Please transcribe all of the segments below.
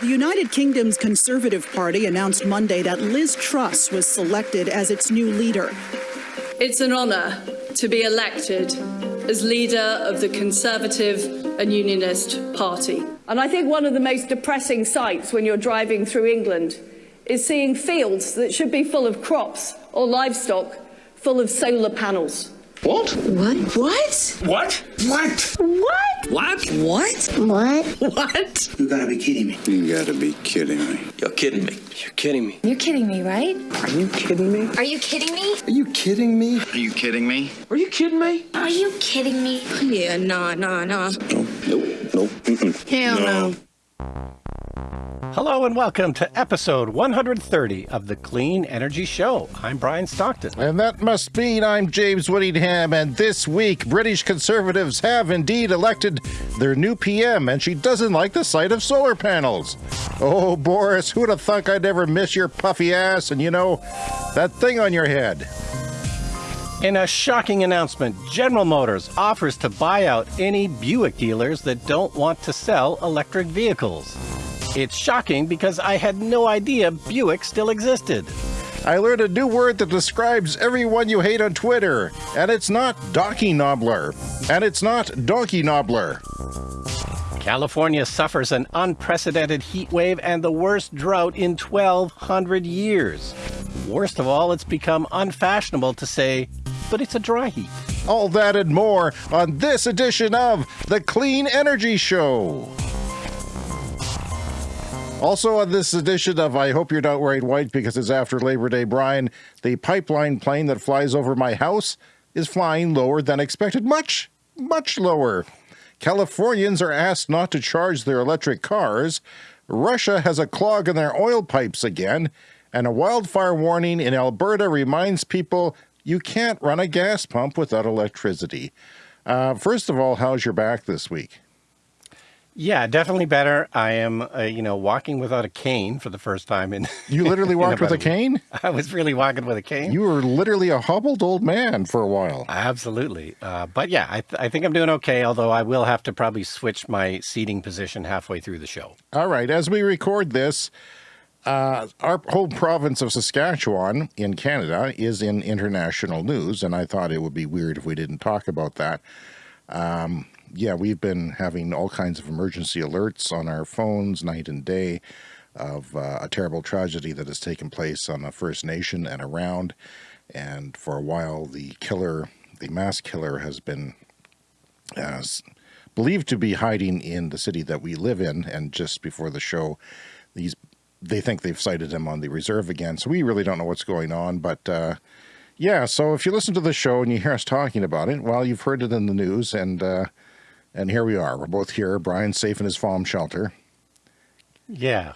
The United Kingdom's Conservative Party announced Monday that Liz Truss was selected as its new leader. It's an honour to be elected as leader of the Conservative and Unionist Party. And I think one of the most depressing sights when you're driving through England is seeing fields that should be full of crops or livestock full of solar panels. What? What? What? What? What? What? What? What? What? What? You gotta be kidding me. You gotta be kidding me. You're kidding me. You're kidding me. You're kidding me, right? Are you kidding me? Are you kidding me? Are you kidding me? Are you kidding me? Are you kidding me? Are you kidding me? Yeah, nah, nah, nah. No, nope, nope. Mm-mm. Hell no. Hello and welcome to episode 130 of the Clean Energy Show. I'm Brian Stockton. And that must mean I'm James Whittingham, and this week British Conservatives have indeed elected their new PM, and she doesn't like the sight of solar panels. Oh, Boris, who'd have thunk I'd ever miss your puffy ass and, you know, that thing on your head? In a shocking announcement, General Motors offers to buy out any Buick dealers that don't want to sell electric vehicles. It's shocking because I had no idea Buick still existed. I learned a new word that describes everyone you hate on Twitter, and it's not donkey nobbler, and it's not donkey nobbler. California suffers an unprecedented heat wave and the worst drought in 1,200 years. Worst of all, it's become unfashionable to say, but it's a dry heat. All that and more on this edition of The Clean Energy Show. Also, on this edition of I Hope You're Not Wearing White because it's after Labor Day, Brian, the pipeline plane that flies over my house is flying lower than expected. Much, much lower. Californians are asked not to charge their electric cars. Russia has a clog in their oil pipes again. And a wildfire warning in Alberta reminds people you can't run a gas pump without electricity. Uh, first of all, how's your back this week? Yeah, definitely better. I am, uh, you know, walking without a cane for the first time in. You literally walked with about a cane? I was really walking with a cane. You were literally a hobbled old man for a while. Absolutely. Uh, but yeah, I, th- I think I'm doing okay, although I will have to probably switch my seating position halfway through the show. All right, as we record this, uh, our whole province of Saskatchewan in Canada is in international news, and I thought it would be weird if we didn't talk about that. Um, yeah, we've been having all kinds of emergency alerts on our phones night and day of uh, a terrible tragedy that has taken place on the First Nation and around. And for a while, the killer, the mass killer, has been uh, believed to be hiding in the city that we live in. And just before the show, these they think they've sighted him on the reserve again. So we really don't know what's going on, but. Uh, yeah, so if you listen to the show and you hear us talking about it, well, you've heard it in the news, and uh, and here we are. We're both here. Brian's safe in his farm shelter. Yeah.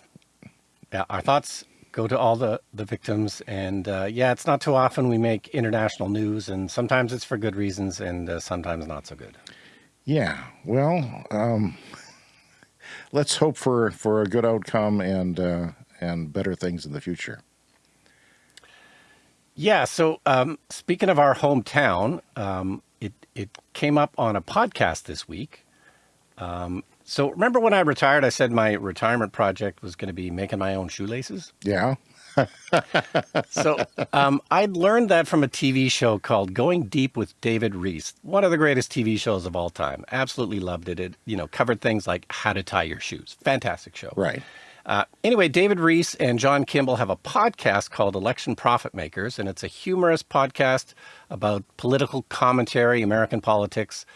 Yeah. Our thoughts go to all the, the victims. And uh, yeah, it's not too often we make international news, and sometimes it's for good reasons, and uh, sometimes not so good. Yeah. Well, um, let's hope for, for a good outcome and, uh, and better things in the future. Yeah. So um, speaking of our hometown, um, it, it came up on a podcast this week. Um, so remember when I retired, I said my retirement project was going to be making my own shoelaces? Yeah. so um, I'd learned that from a TV show called Going Deep with David Rees, one of the greatest TV shows of all time. Absolutely loved it. It you know covered things like how to tie your shoes. Fantastic show. Right. Uh, anyway, David Rees and John Kimball have a podcast called Election Profit Makers, and it's a humorous podcast about political commentary, American politics.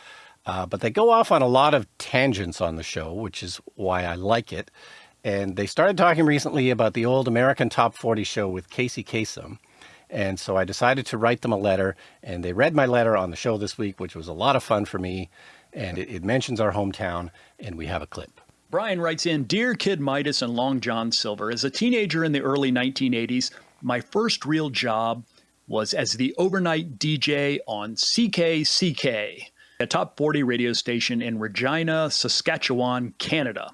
Uh, but they go off on a lot of tangents on the show, which is why I like it. And they started talking recently about the old American Top 40 show with Casey Kasem. And so I decided to write them a letter, and they read my letter on the show this week, which was a lot of fun for me. And it, it mentions our hometown, and we have a clip. Brian writes in Dear Kid Midas and Long John Silver, as a teenager in the early 1980s, my first real job was as the overnight DJ on CKCK, a top 40 radio station in Regina, Saskatchewan, Canada.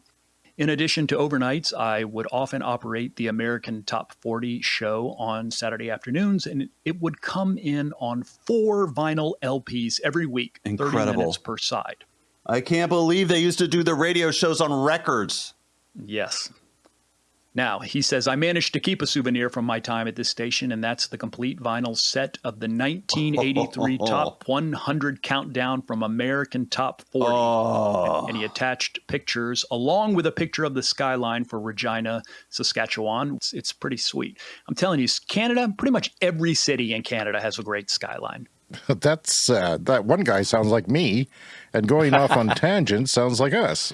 In addition to overnights, I would often operate the American Top 40 show on Saturday afternoons, and it would come in on four vinyl LPs every week, 30 minutes per side. I can't believe they used to do the radio shows on records. Yes. Now, he says, I managed to keep a souvenir from my time at this station, and that's the complete vinyl set of the 1983 Top 100 countdown from American Top 40. Oh. And he attached pictures along with a picture of the skyline for Regina, Saskatchewan. It's, it's pretty sweet. I'm telling you, Canada, pretty much every city in Canada has a great skyline. That's uh, that one guy sounds like me, and going off on tangents sounds like us.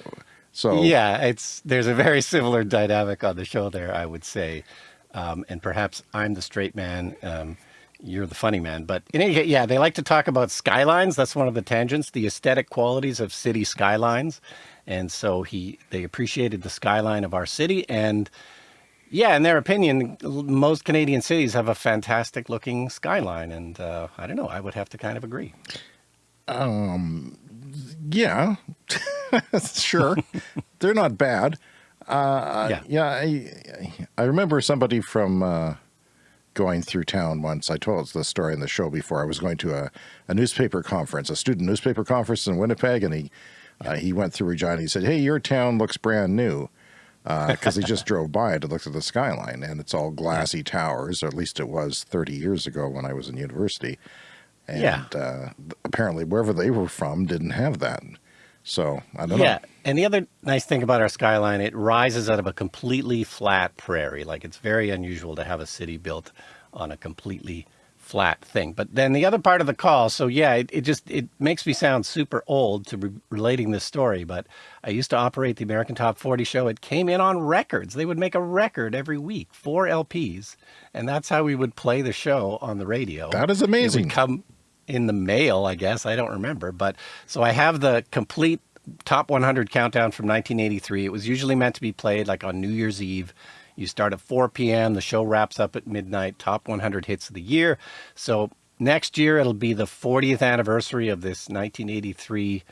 So Yeah, it's there's a very similar dynamic on the show there, I would say. Um, and perhaps I'm the straight man, um, you're the funny man. But in any case, yeah, they like to talk about skylines. That's one of the tangents, the aesthetic qualities of city skylines. And so he they appreciated the skyline of our city. And yeah, in their opinion, most Canadian cities have a fantastic looking skyline. And uh, I don't know, I would have to kind of agree. Um, yeah, sure, they're not bad. Uh, Yeah. yeah, I, I remember somebody from uh, going through town once. I told the story in the show before. I was going to a, a newspaper conference, a student newspaper conference in Winnipeg, and he uh, he went through Regina. He said, "Hey, your town looks brand new." Because he just drove by it and looked at the skyline, and it's all glassy towers, or at least it was 30 years ago when I was in university. And Yeah. uh, apparently, wherever they were from didn't have that. So I don't Yeah, know. Yeah. And the other nice thing about our skyline, it rises out of a completely flat prairie. Like it's very unusual to have a city built on a completely flat thing. But then the other part of the call, so yeah, it, it just it makes me sound super old to be relating this story. But I used to operate the American Top 40 show. It came in on records. They would make a record every week, four LPs, and that's how we would play the show on the radio. That is amazing. It would amazing. come in the mail, I guess. I don't remember. But so I have the complete top 100 countdown from 1983. It was usually meant to be played like on New Year's Eve. You start at 4 p.m., the show wraps up at midnight, top 100 hits of the year. So next year it'll be the 40th anniversary of this 1983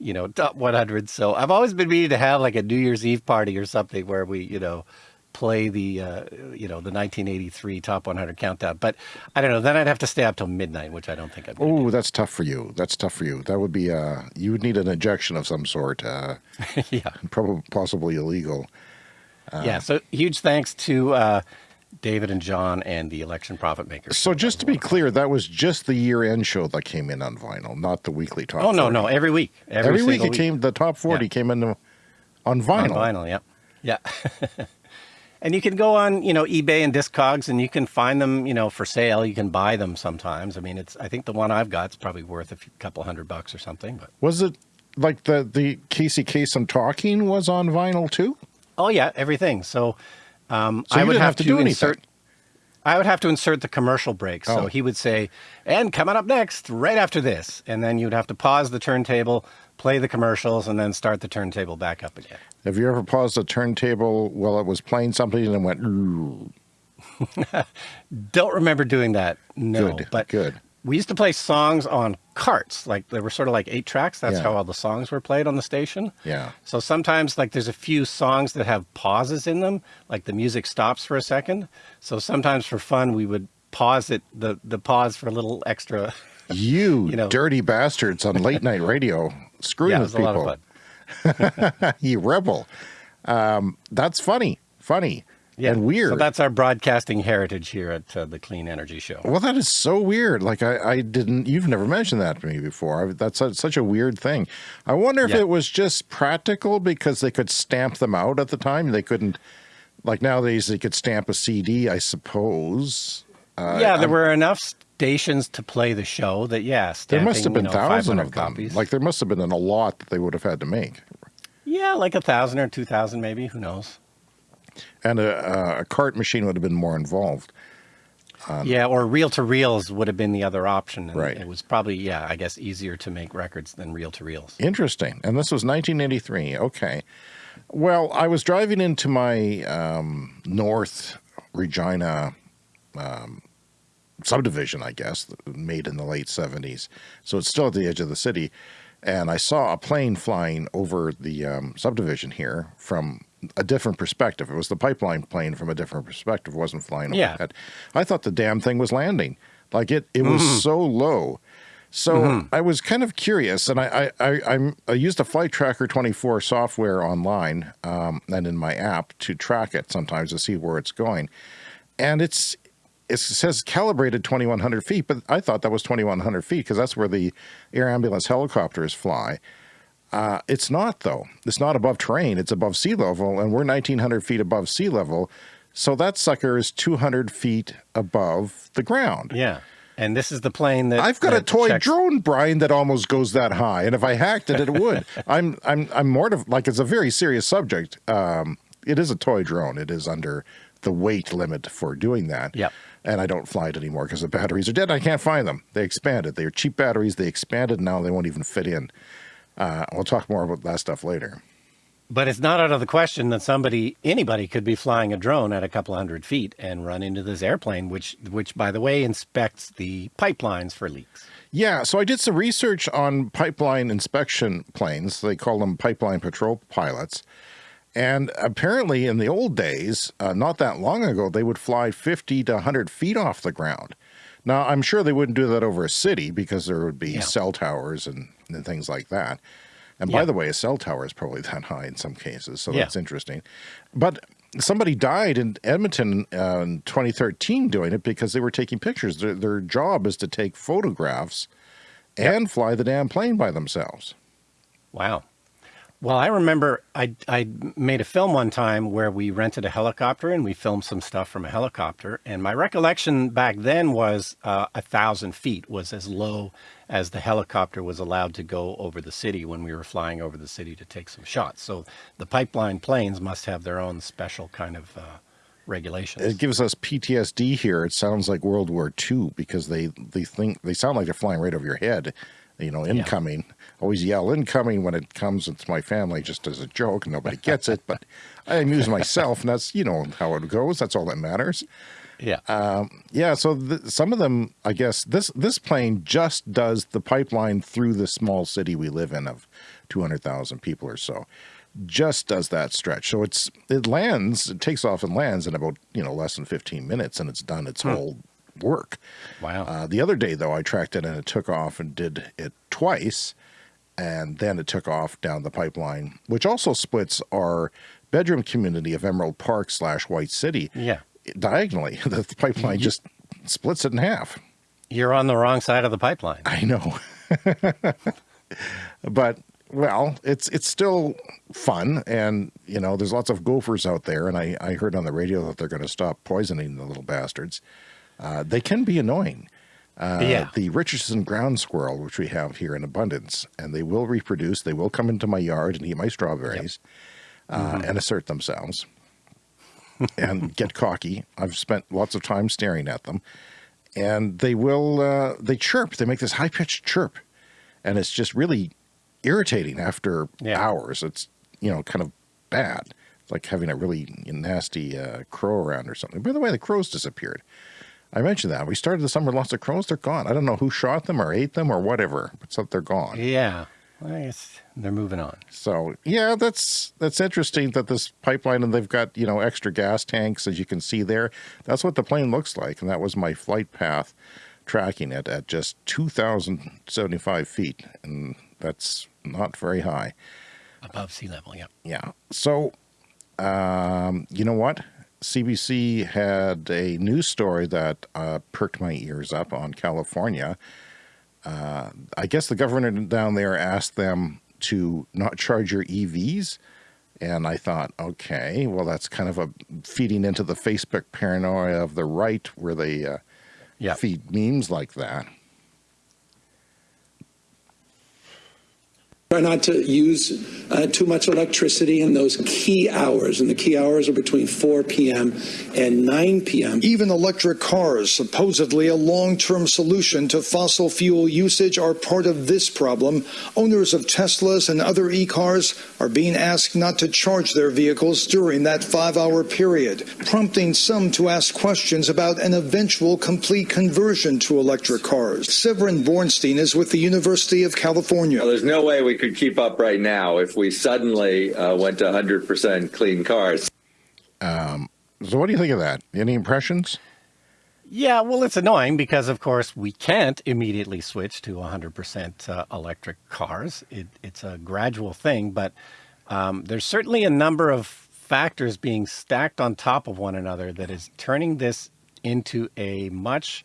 you know top 100 so i've always been meaning to have like a new year's eve party or something where we you know play the uh, you know the 1983 top 100 countdown but i don't know then i'd have to stay up till midnight which i don't think i'd Oh, that's tough for you. That's tough for you. That would be uh you would need an injection of some sort. Uh yeah probably possibly illegal. Yeah so huge thanks to uh, david and john and the election profit makers So just to be clear, that was just the year end show that came in on vinyl, not the weekly top. oh no 40. no every week every, Every, week it came the top 40 Yeah. came in on on vinyl. vinyl yeah yeah and you can go on you know ebay and discogs and you can find them you know for sale you can buy them sometimes i mean it's i think the one i've got is probably worth a few, couple hundred bucks or something but Was it like the the Casey Kasem talking was on vinyl too? Oh yeah everything so um So i would have, have to to, do anything. insert I would have to insert the commercial break. So Oh. he would say, and coming up next, right after this. And then you'd have to pause the turntable, play the commercials, and then start the turntable back up again. Have you ever paused a turntable while it was playing something and then went Don't remember doing that. No, Good, but good. We used to play songs on carts. Like they were sort of like eight tracks. That's Yeah. how all the songs were played on the station. Yeah. So sometimes like there's a few songs that have pauses in them, like the music stops for a second. So sometimes for fun we would pause it the the pause for a little extra. You, You know. dirty bastards on late night radio screwing yeah, it with was a lot of people. fun. you rebel. Um, that's funny, funny, Yeah, and weird. So that's our broadcasting heritage here at uh, the Clean Energy Show. well, that is so weird. Like I, I didn't. You've never mentioned that to me before. I, that's a, such a weird thing. I wonder if Yeah. it was just practical because they could stamp them out at the time. They couldn't. Like nowadays, they could stamp a CD. I suppose. Uh, yeah, there I'm- were enough stations to play the show that yeah, There must have been you know, thousands 500 of them. copies. Like there must have been a lot that they would have had to make. yeah, like a thousand or two thousand, maybe. Who knows? And a, a, cart machine would have been more involved. yeah, or reel to reels would have been the other option. and Right. It was probably yeah, I guess easier to make records than reel to reels. Interesting. And this was 1983. Okay. Well, I was driving into my um, North Regina um, subdivision, I guess, made in the late 70s. So it's still at the edge of the city. And I saw a plane flying over the um, subdivision here from a different perspective. It was the pipeline plane from a different perspective, wasn't flying Yeah. overhead. I thought the damn thing was landing. Like it, it was so low So Mm-hmm. I was kind of curious, and I I, I, I'm, I used a Flight Tracker 24 software online um, and in my app to track it sometimes to see where it's going, and it's it says calibrated 2100 feet, but I thought that was 2100 feet because that's where the air ambulance helicopters fly. Uh, it's not though. It's not above terrain. It's above sea level, and we're 1900 feet above sea level. So that sucker is 200 feet above the ground. Yeah. And this is the plane that I've got a toy checks- drone, Brian, that almost goes that high, and if I hacked it, it would. I'm I'm I'm mortified. Like it's a very serious subject. Um, it is a toy drone. It is under the weight limit for doing that. Yep. And I don't fly it anymore because the batteries are dead. I can't find them. They expanded. They are cheap batteries. They expanded. Now they won't even fit in. Uh, we'll talk more about that stuff later. But it's not out of the question that somebody, anybody, could be flying a drone at a couple hundred feet and run into this airplane, which, which, by the way, inspects the pipelines for leaks. Yeah, so I did some research on pipeline inspection planes. They call them pipeline patrol pilots. And apparently, in the old days, uh, not that long ago, they would fly 50 to 100 feet off the ground. Now, I'm sure they wouldn't do that over a city because there would be Yeah. cell towers and, and things like that. And by the way, a cell tower is probably that high in some cases, so Yeah. that's interesting. But somebody died in Edmonton uh, in 2013 doing it because they were taking pictures. Their, their job is to take photographs and fly the damn plane by themselves. Wow. Well, I remember I, I made a film one time where we rented a helicopter and we filmed some stuff from a helicopter. And my recollection back then was uh, a thousand feet was as low as the helicopter was allowed to go over the city when we were flying over the city to take some shots. So the pipeline planes must have their own special kind of uh, regulations. It gives us PTSD here. It sounds like World War II because they, they think they sound like they're flying right over your head. You know, incoming. Always yell incoming when it comes. It's my family just as a joke. Nobody gets it, but I amuse myself, and that's you know how it goes. That's all that matters. yeah. Um, yeah, so th- some of them, I guess, this this plane just does the pipeline through the small city we live in of two hundred thousand people or so. Just does that stretch. So it's it lands, it takes off and lands in about you know less than fifteen minutes, and it's done its whole work. wow. Uh, the other day, though, I tracked it and it took off and did it twice, and then it took off down the pipeline, which also splits our bedroom community of Emerald Park slash White City yeah. diagonally. The pipeline just splits it in half. You're on the wrong side of the pipeline. I know, but well, it's it's still fun, and you know, there's lots of gophers out there, and I I heard on the radio that they're going to stop poisoning the little bastards. Uh, they can be annoying. Uh, Yeah. The Richardson ground squirrel, which we have here in abundance, and they will reproduce. They will come into my yard and eat my strawberries uh, and assert themselves and get cocky. I've spent lots of time staring at them, and they will. Uh, they chirp. They make this high pitched chirp, and it's just really irritating after Yeah. hours. It's you know kind of bad. It's like having a really nasty uh, crow around or something. By the way, the crows disappeared. I mentioned that we started the summer with lots of crows. They're gone. I don't know who shot them or ate them or whatever, but so they're gone. Yeah. I guess they're moving on. So yeah, that's that's interesting that this pipeline and they've got you know extra gas tanks as you can see there. That's what the plane looks like, and that was my flight path tracking it at just two thousand seventy five feet, and that's not very high. Above sea level, yeah. Yeah. So, um, you know what? CBC had a news story that uh, perked my ears up on California. Uh, I guess the governor down there asked them to not charge your EVs. And I thought, okay, well, that's kind of a feeding into the Facebook paranoia of the right where they uh, Yeah. feed memes like that. Try not to use uh, too much electricity in those key hours, and the key hours are between 4 p.m. and 9 p.m. Even electric cars, supposedly a long term solution to fossil fuel usage, are part of this problem. Owners of Teslas and other e cars are being asked not to charge their vehicles during that five hour period, prompting some to ask questions about an eventual complete conversion to electric cars. Severin Borenstein is with the University of California. Well, there's no way we could keep up right now if we suddenly uh, went to 100% clean cars. Um, so, what do you think of that? Any impressions? Yeah, well, it's annoying because, of course, we can't immediately switch to 100% uh, electric cars. It, it's a gradual thing, but um, there's certainly a number of factors being stacked on top of one another that is turning this into a much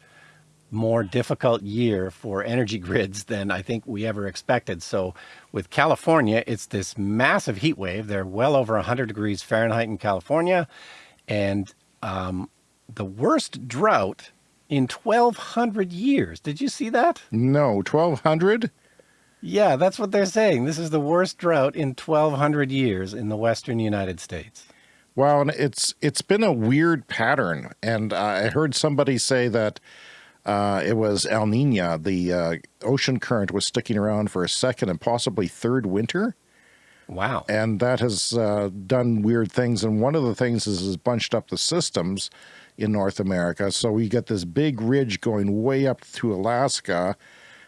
more difficult year for energy grids than I think we ever expected. So with California, it's this massive heat wave. They're well over 100 degrees Fahrenheit in California. And um, the worst drought in 1200 years. Did you see that? No, 1200? Yeah, that's what they're saying. This is the worst drought in 1200 years in the western United States. Well, and it's it's been a weird pattern, and uh, I heard somebody say that uh, it was El Nino. The uh, ocean current was sticking around for a second and possibly third winter. Wow! And that has uh, done weird things. And one of the things is has bunched up the systems in North America. So we get this big ridge going way up to Alaska,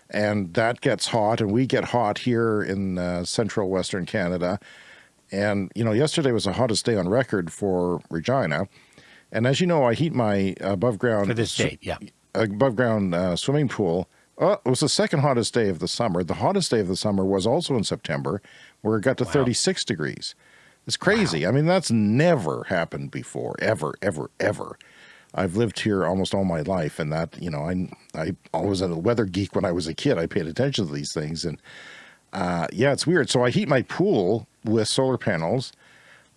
and that gets hot, and we get hot here in uh, central Western Canada. And, you know, yesterday was the hottest day on record for Regina. And as you know, I heat my above ground for this date, yeah, above ground uh, swimming pool. Oh, it was the second hottest day of the summer. The hottest day of the summer was also in September, where it got to wow. 36 degrees. It's crazy. Wow. I mean, that's never happened before, ever, ever, ever. I've lived here almost all my life, and that you know, I I always was a weather geek when I was a kid. I paid attention to these things, and uh, yeah, it's weird. So I heat my pool with solar panels,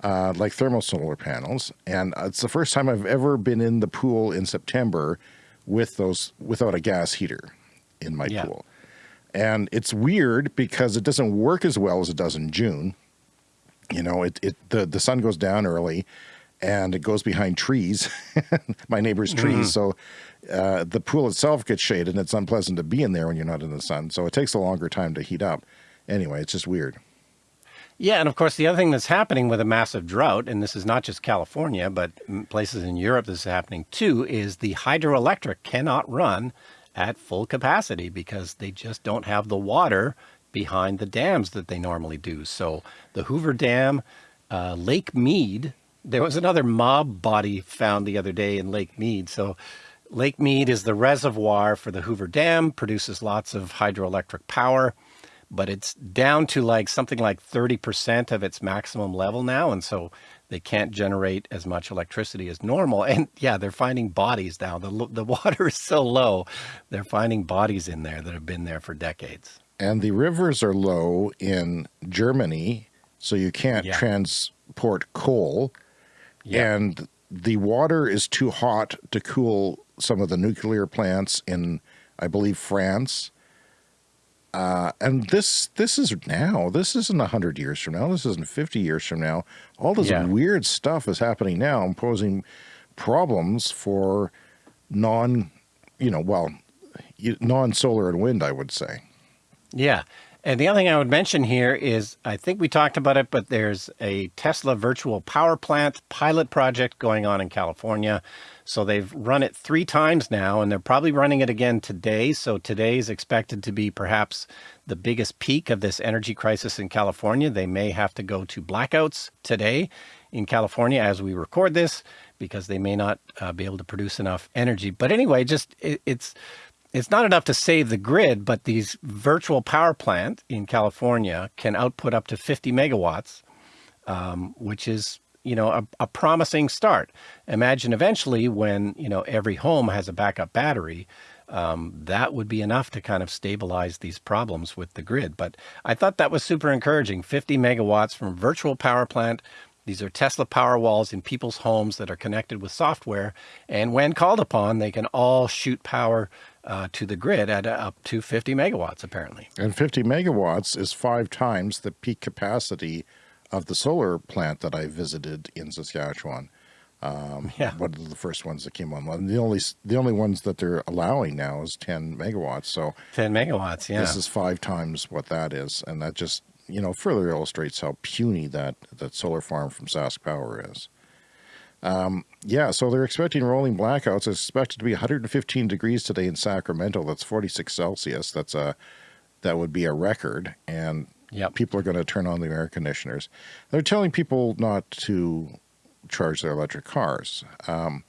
uh, like thermal solar panels, and it's the first time I've ever been in the pool in September with those without a gas heater in my yeah. pool. And it's weird because it doesn't work as well as it does in June. You know, it, it the, the sun goes down early and it goes behind trees, my neighbor's trees. Mm -hmm. So uh, the pool itself gets shaded and it's unpleasant to be in there when you're not in the sun. So it takes a longer time to heat up. Anyway, it's just weird. Yeah, and of course, the other thing that's happening with a massive drought, and this is not just California, but places in Europe this is happening too, is the hydroelectric cannot run at full capacity because they just don't have the water behind the dams that they normally do. So the Hoover Dam, uh, Lake Mead, there was another mob body found the other day in Lake Mead. So Lake Mead is the reservoir for the Hoover Dam, produces lots of hydroelectric power, but it's down to like something like 30% of its maximum level now. And so they can't generate as much electricity as normal. And yeah, they're finding bodies now. The, the water is so low, they're finding bodies in there that have been there for decades. And the rivers are low in Germany, so you can't yeah. transport coal yeah. And the water is too hot to cool some of the nuclear plants in, I believe, France. Uh, and this this is now. This isn't hundred years from now. This isn't fifty years from now. All this yeah. weird stuff is happening now, posing problems for non, you know, well, non solar and wind. I would say. Yeah, and the other thing I would mention here is, I think we talked about it, but there's a Tesla virtual power plant pilot project going on in California. So they've run it three times now, and they're probably running it again today. So today is expected to be perhaps the biggest peak of this energy crisis in California. They may have to go to blackouts today in California as we record this because they may not uh, be able to produce enough energy. But anyway, just it, it's it's not enough to save the grid, but these virtual power plant in California can output up to 50 megawatts, um, which is, you know, a, a, promising start. Imagine eventually when, you know, every home has a backup battery, um, that would be enough to kind of stabilize these problems with the grid. But I thought that was super encouraging. 50 megawatts from virtual power plant. These are Tesla power walls in people's homes that are connected with software. And when called upon, they can all shoot power uh, to the grid at uh, up to 50 megawatts, apparently. And 50 megawatts is five times the peak capacity of the solar plant that I visited in Saskatchewan. Um, yeah. One of the first ones that came online. The only the only ones that they're allowing now is 10 megawatts. So 10 megawatts, yeah. This is five times what that is, and that just you know further illustrates how puny that that solar farm from Sask Power is. Um, yeah, so they're expecting rolling blackouts. It's expected to be 115 degrees today in Sacramento. That's 46 Celsius. That's a that would be a record, and yep. people are going to turn on the air conditioners. They're telling people not to charge their electric cars. Um,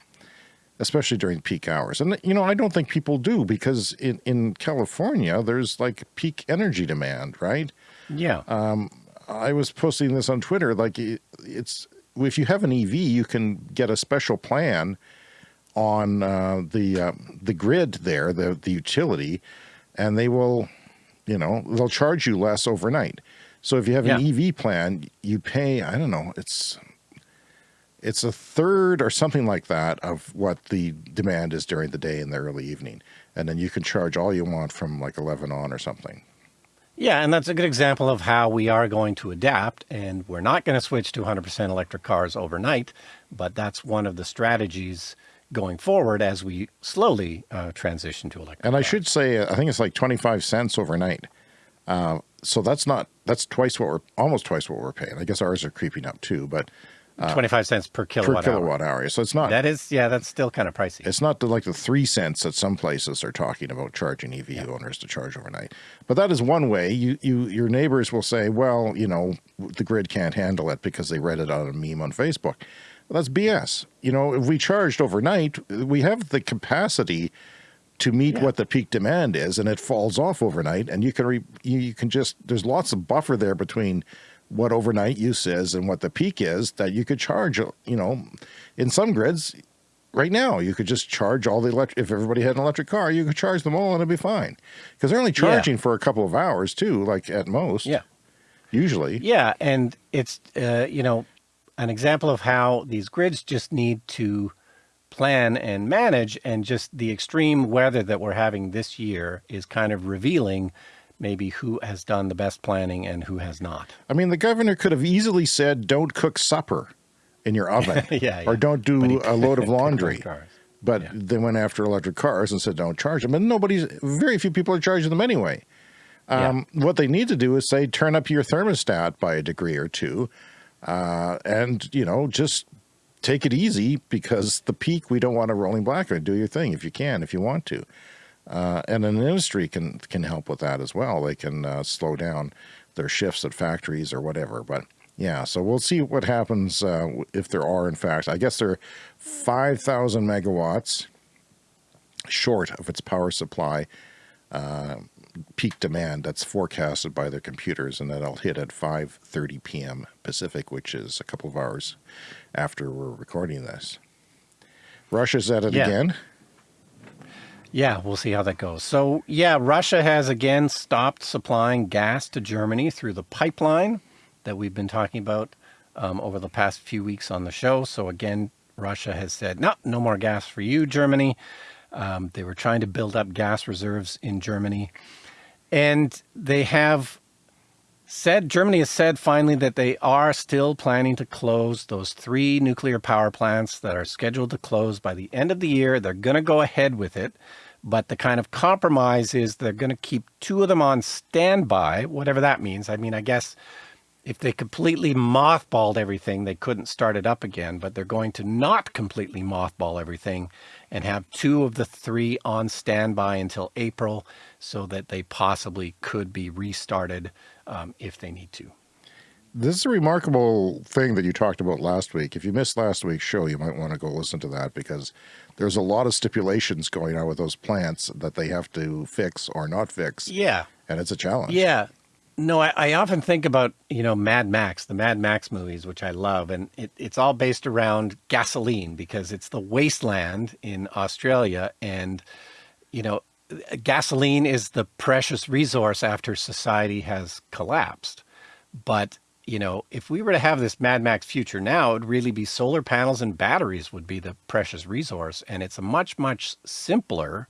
especially during peak hours. And, you know, I don't think people do because in, in California, there's like peak energy demand, right? Yeah. Um, I was posting this on Twitter. Like it's, if you have an EV, you can get a special plan on uh, the uh, the grid there, the the utility, and they will, you know, they'll charge you less overnight. So if you have an EV plan, you pay I don't know, it's it's a third or something like that of what the demand is during the day in the early evening, and then you can charge all you want from like eleven on or something. Yeah, and that's a good example of how we are going to adapt, and we're not going to switch to 100% electric cars overnight, but that's one of the strategies going forward as we slowly uh, transition to electric. And I should say, uh, I think it's like 25 cents overnight. Uh, so that's not, that's twice what we're, almost twice what we're paying. I guess ours are creeping up too, but. Uh, 25 cents per kilowatt per hour. kilowatt hour. So it's not, That is, yeah, that's still kind of pricey. it's not the, like the three cents that some places are talking about charging EV owners to charge overnight. But that is one way. You, you, your neighbors will say, well, you know, the grid can't handle it because they read it on a meme on Facebook. Well, that's BS. You know, if we charged overnight, we have the capacity to meet what the peak demand is, and it falls off overnight. And you can re, you, you can just there's lots of buffer there between what overnight use is and what the peak is that you could charge. You know, in some grids, right now you could just charge all the electric. If everybody had an electric car, you could charge them all and it'd be fine because they're only Yeah. charging for a couple of hours too, like at most. Yeah. usually. Yeah, and it's uh, you know an example of how these grids just need to plan and manage, and just the extreme weather that we're having this year is kind of revealing maybe who has done the best planning and who has not. I mean, the governor could have easily said, "Don't cook supper in your oven," Yeah, or "Don't do a load of laundry." But they went after electric cars and said, "Don't charge them." And nobody's, very few people are charging them anyway. Um, What they need to do is say, turn up your thermostat by a degree or two, uh, and you know, just take it easy because the peak we don't want a rolling blackout. Do your thing if you can, if you want to. Uh, and an industry can can help with that as well. They can uh, slow down their shifts at factories or whatever. But yeah, so we'll see what happens uh, if there are, in fact, I guess they're 5,000 megawatts short of its power supply uh, peak demand that's forecasted by their computers, and that'll hit at 5:30 p.m. Pacific, which is a couple of hours after we're recording this. Russia's at it Yeah. again. Yeah, we'll see how that goes. So, yeah, Russia has again stopped supplying gas to Germany through the pipeline that we've been talking about um, over the past few weeks on the show. So, again, Russia has said, no, no more gas for you, Germany. Um, they were trying to build up gas reserves in Germany. And they have said, Germany has said finally that they are still planning to close those three nuclear power plants that are scheduled to close by the end of the year. They're going to go ahead with it. But the kind of compromise is they're going to keep two of them on standby, whatever that means. I mean, I guess if they completely mothballed everything, they couldn't start it up again, but they're going to not completely mothball everything and have two of the three on standby until April so that they possibly could be restarted um, if they need to. This is a remarkable thing that you talked about last week. If you missed last week's show, you might want to go listen to that because there's a lot of stipulations going on with those plants that they have to fix or not fix. Yeah. And it's a challenge. Yeah. No, I, I often think about, you know, Mad Max, the Mad Max movies, which I love. And it, it's all based around gasoline because it's the wasteland in Australia. And, you know, gasoline is the precious resource after society has collapsed. But, you know, if we were to have this Mad Max future now, it would really be solar panels and batteries would be the precious resource. And it's a much, much simpler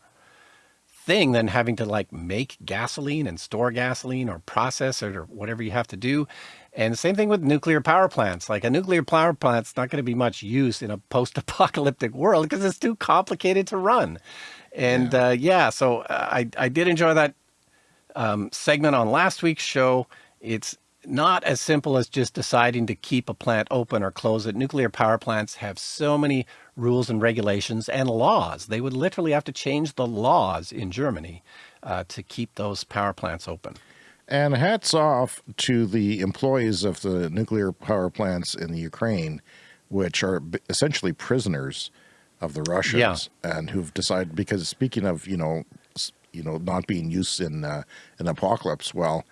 thing than having to like make gasoline and store gasoline or process it or whatever you have to do. And same thing with nuclear power plants. Like a nuclear power plant's not going to be much use in a post-apocalyptic world because it's too complicated to run. And yeah, uh, yeah so I, I did enjoy that um, segment on last week's show. It's not as simple as just deciding to keep a plant open or close it. Nuclear power plants have so many rules and regulations and laws. They would literally have to change the laws in Germany uh, to keep those power plants open. And hats off to the employees of the nuclear power plants in the Ukraine, which are essentially prisoners of the Russians, and who've decided because speaking of you know you know not being used in uh, an apocalypse, well,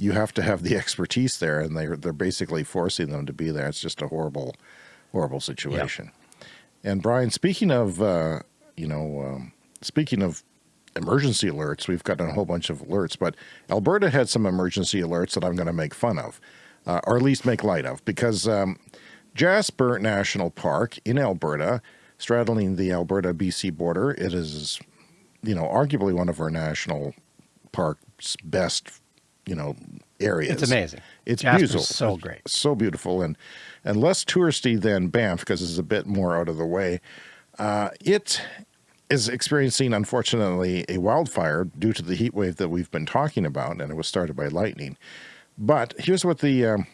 you have to have the expertise there, and they're they're basically forcing them to be there. It's just a horrible, horrible situation. And Brian, speaking of uh, you know, um, speaking of emergency alerts, we've gotten a whole bunch of alerts, but Alberta had some emergency alerts that I'm going to make fun of, uh, or at least make light of, because um, Jasper National Park in Alberta, straddling the Alberta BC border, it is, you know, arguably one of our national parks best, you know, areas. It's amazing. It's Jasper's beautiful. so great. So beautiful and and less touristy than Banff because it's a bit more out of the way. Uh, it is experiencing, unfortunately, a wildfire due to the heat wave that we've been talking about, and it was started by lightning. But here's what the um,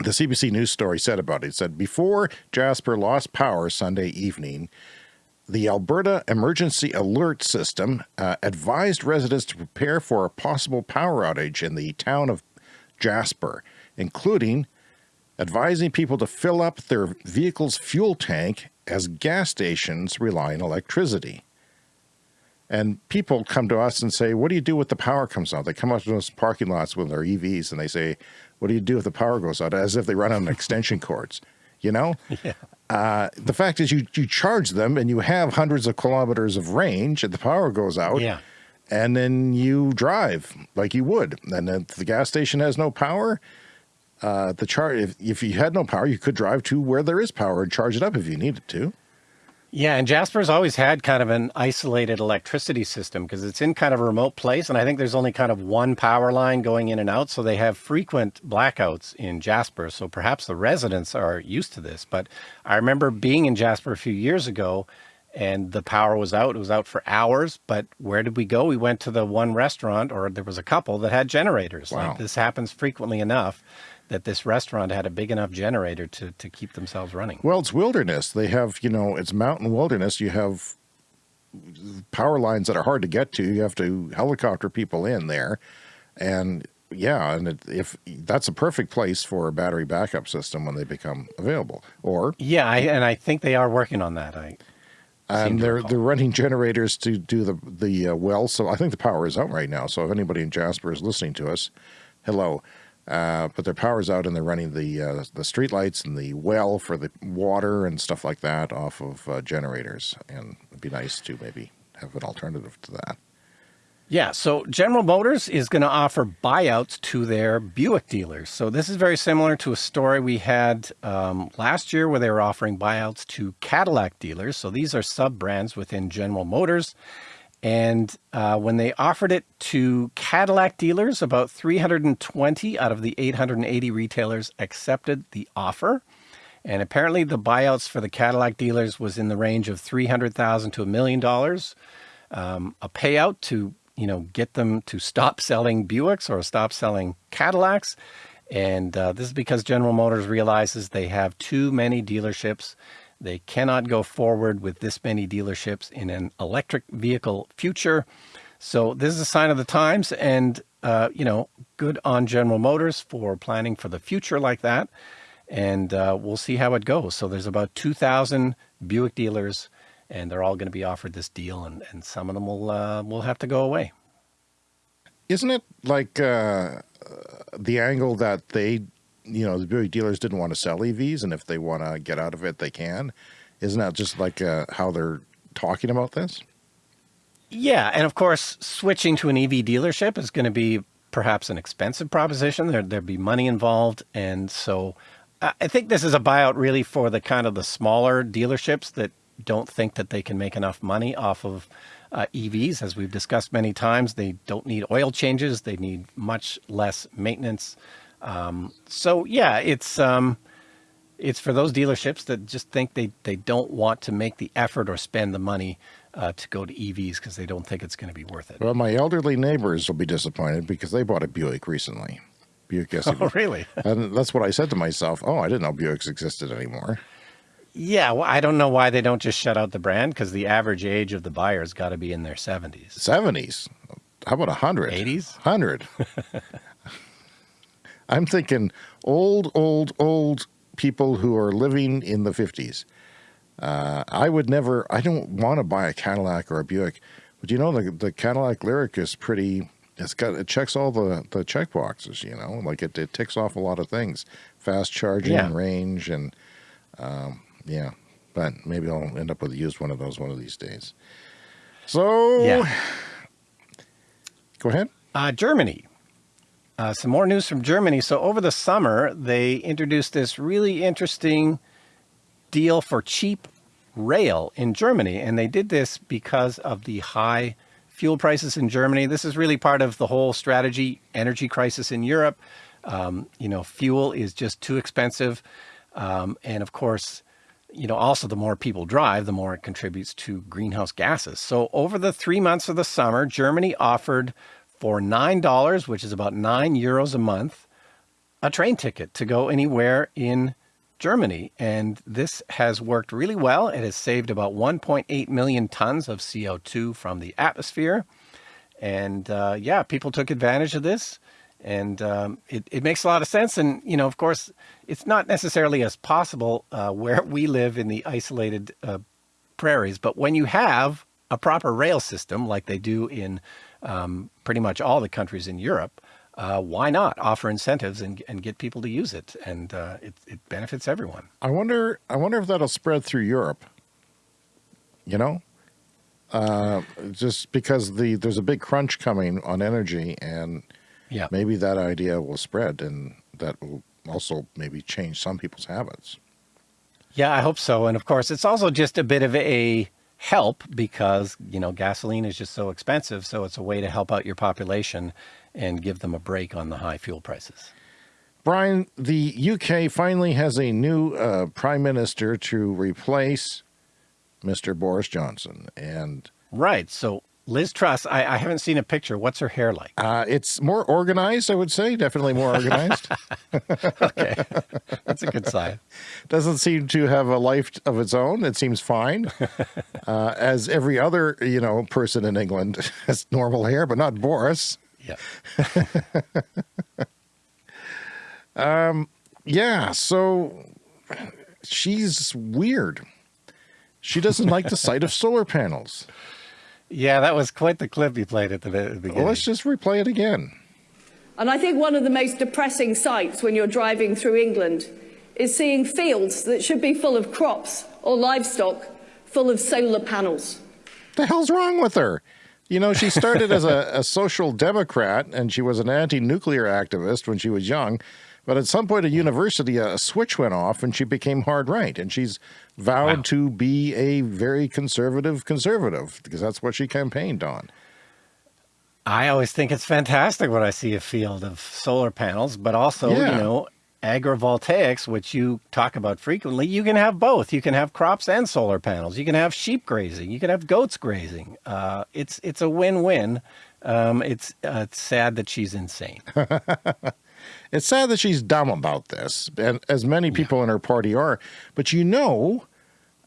the CBC News story said about it. It said before Jasper lost power Sunday evening, the Alberta Emergency Alert System uh, advised residents to prepare for a possible power outage in the town of Jasper, including advising people to fill up their vehicle's fuel tank as gas stations rely on electricity. And people come to us and say, What do you do when the power comes out? They come out to those parking lots with their EVs and they say, What do you do if the power goes out? As if they run on extension cords, you know? Yeah. Uh, the fact is, you, you charge them and you have hundreds of kilometers of range, and the power goes out. Yeah. And then you drive like you would. And if the gas station has no power, uh, the charge, if, if you had no power, you could drive to where there is power and charge it up if you needed to. Yeah, and Jasper's always had kind of an isolated electricity system because it's in kind of a remote place, and I think there's only kind of one power line going in and out, so they have frequent blackouts in Jasper. So perhaps the residents are used to this. But I remember being in Jasper a few years ago, and the power was out. It was out for hours. But where did we go? We went to the one restaurant, or there was a couple that had generators. Wow. Like this happens frequently enough that this restaurant had a big enough generator to to keep themselves running. Well, it's wilderness. They have, you know, it's mountain wilderness. You have power lines that are hard to get to. You have to helicopter people in there. And yeah, and it, if that's a perfect place for a battery backup system when they become available. Or Yeah, I, and I think they are working on that. I and they're they're running generators to do the the uh, well. So I think the power is out right now. So if anybody in Jasper is listening to us, hello. Uh, but their power's out and they're running the uh, the street lights and the well for the water and stuff like that off of uh, generators. And it'd be nice to maybe have an alternative to that. Yeah, so General Motors is going to offer buyouts to their Buick dealers. So this is very similar to a story we had um, last year where they were offering buyouts to Cadillac dealers. So these are sub brands within General Motors. And uh, when they offered it to Cadillac dealers, about 320 out of the 880 retailers accepted the offer. And apparently the buyouts for the Cadillac dealers was in the range of 300,000 to a million dollars. Um, a payout to, you know, get them to stop selling Buicks or stop selling Cadillacs. And uh, this is because General Motors realizes they have too many dealerships. They cannot go forward with this many dealerships in an electric vehicle future. So this is a sign of the times and, uh, you know, good on General Motors for planning for the future like that. And uh, we'll see how it goes. So there's about 2,000 Buick dealers and they're all going to be offered this deal and, and some of them will, uh, will have to go away. Isn't it like uh, the angle that they, you know, the dealers didn't want to sell EVs, and if they want to get out of it, they can? Isn't that just like uh, how they're talking about this? Yeah, and of course, switching to an EV dealership is going to be perhaps an expensive proposition. There there'd be money involved, and so I I think this is a buyout really for the kind of the smaller dealerships that don't think that they can make enough money off of uh, EVs. As we've discussed many times, they don't need oil changes. They need much less maintenance. Um, so yeah, it's um, it's for those dealerships that just think they, they don't want to make the effort or spend the money uh, to go to EVs because they don't think it's going to be worth it. Well, my elderly neighbors will be disappointed because they bought a Buick recently. Buick SUV. Oh, really? and that's what I said to myself. Oh, I didn't know Buicks existed anymore. Yeah, well, I don't know why they don't just shut out the brand because the average age of the buyer's got to be in their 70s. 70s. How about 100? 80s? 100. I'm thinking old, old, old people who are living in the 50s. Uh, I would never, I don't want to buy a Cadillac or a Buick, but you know, the, the Cadillac Lyriq is pretty, it's got, it checks all the, the check boxes, you know, like it, it ticks off a lot of things, fast charging Yeah. range and, um, yeah, but maybe I'll end up with a used one of those one of these days. So, Yeah. go ahead. Uh, Germany. Uh, some more news from Germany. So over the summer, they introduced this really interesting deal for cheap rail in Germany. And they did this because of the high fuel prices in Germany. This is really part of the whole strategy energy crisis in Europe. Um, you know, fuel is just too expensive. Um, and of course, you know, also the more people drive, the more it contributes to greenhouse gases. So over the three months of the summer, Germany offered for $9, which is about nine euros a month, a train ticket to go anywhere in Germany. And this has worked really well. It has saved about 1.8 million tons of CO2 from the atmosphere. And uh, yeah, people took advantage of this. And um, it, it makes a lot of sense. And, you know, of course, it's not necessarily as possible uh, where we live in the isolated uh, prairies. But when you have a proper rail system like they do in um, pretty much all the countries in Europe, uh, why not offer incentives and, and get people to use it? And uh, it, it benefits everyone. I wonder. I wonder if that'll spread through Europe. You know, uh, just because the there's a big crunch coming on energy, and Yeah. maybe that idea will spread, and that will also maybe change some people's habits. Yeah, I hope so. And of course, it's also just a bit of a help because, you know, gasoline is just so expensive. So it's a way to help out your population and give them a break on the high fuel prices. Brian, the UK finally has a new uh, prime minister to replace Mr. Boris Johnson, and Right. So Liz Truss, I, I haven't seen a picture. What's her hair like? uh, it's more organized. I would say, definitely more organized. okay, that's a good sign. Doesn't seem to have a life of its own. It seems fine, uh, as every other you know person in England has normal hair, but not Boris. Yeah. Um, yeah. So she's weird. She doesn't like the sight of solar panels. Yeah, that was quite the clip you played at the, beginning. Well, let's just replay it again. And I think one of the most depressing sights when you're driving through England is seeing fields that should be full of crops or livestock full of solar panels. The hell's wrong with her? You know, she started as a, a social democrat and she was an anti-nuclear activist when she was young. But at some point at university, a switch went off and she became hard right. And she's vowed to be a very conservative conservative because that's what she campaigned on. I always think it's fantastic when I see a field of solar panels, but also, Yeah. you know, agrivoltaics, which you talk about frequently, you can have both. You can have crops and solar panels. You can have sheep grazing. You can have goats grazing. Uh, it's it's a win-win. Um, it's uh, it's sad that she's insane. It's sad that she's dumb about this, and as many people in her party are. But you know,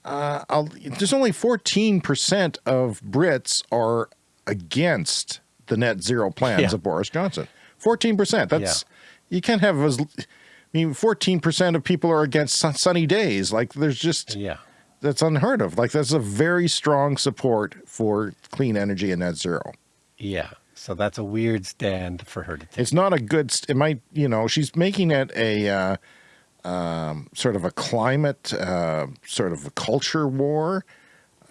uh, there's only 14% of Brits are against the net zero plans Yeah. of Boris Johnson. 14%. That's you can't have as. I mean, 14% of people are against sun- sunny days. Like there's just yeah. that's unheard of. Like that's a very strong support for clean energy and net zero. Yeah. So that's a weird stand for her to take. It's not a good. It might, you know, she's making it a uh, um, sort of a climate, uh, sort of a culture war,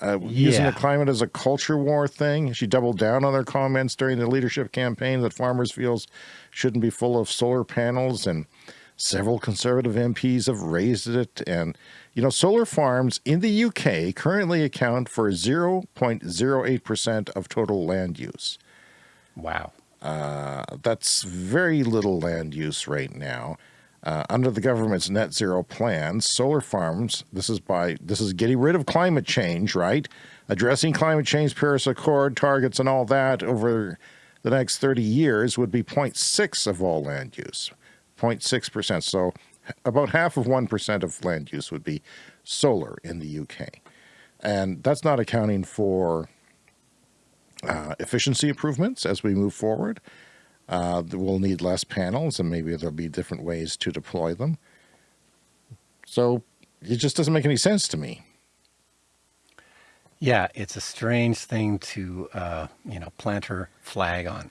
uh, using the climate as a culture war thing. She doubled down on her comments during the leadership campaign that farmers' fields shouldn't be full of solar panels, and several conservative MPs have raised it. And you know, solar farms in the UK currently account for 0.08 percent of total land use. Wow. Uh, that's very little land use right now. Uh, under the government's net zero plans, solar farms, this is by this is getting rid of climate change, right? Addressing climate change, Paris Accord targets and all that over the next 30 years would be 0.6 of all land use. 0.6%. So about half of 1% of land use would be solar in the UK. And that's not accounting for uh, efficiency improvements as we move forward. Uh, we'll need less panels and maybe there'll be different ways to deploy them. So it just doesn't make any sense to me. Yeah, it's a strange thing to, uh, you know, plant her flag on.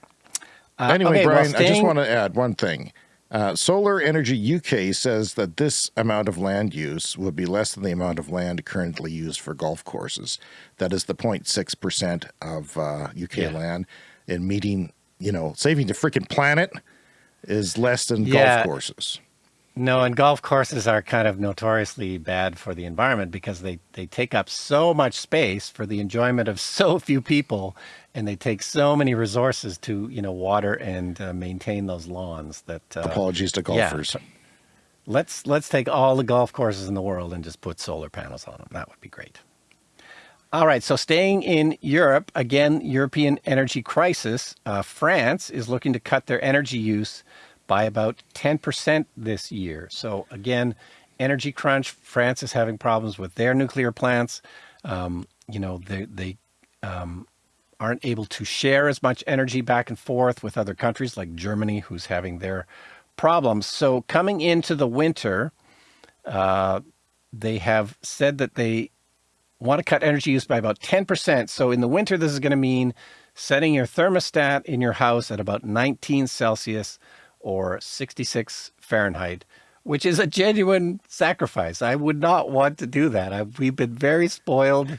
Uh, anyway, okay, well, Brian, I just want to add one thing. Uh, Solar Energy UK says that this amount of land use would be less than the amount of land currently used for golf courses. That is the 0.6% of uh, UK Yeah. land. And meeting, you know, saving the freaking planet is less than Yeah. golf courses. No, and golf courses are kind of notoriously bad for the environment because they, they take up so much space for the enjoyment of so few people, and they take so many resources to you know water and uh, maintain those lawns. That uh, Apologies to yeah. golfers. let's let's take all the golf courses in the world and just put solar panels on them. That would be great. All right, so staying in Europe again, European energy crisis. Uh, France is looking to cut their energy use by about 10% this year. So again, energy crunch. France is having problems with their nuclear plants. Um, you know, they they um, aren't able to share as much energy back and forth with other countries like Germany, who's having their problems. So coming into the winter, uh, they have said that they want to cut energy use by about 10%. So in the winter, this is going to mean setting your thermostat in your house at about 19 Celsius or 66 Fahrenheit, which is a genuine sacrifice. I would not want to do that. I, we've been very spoiled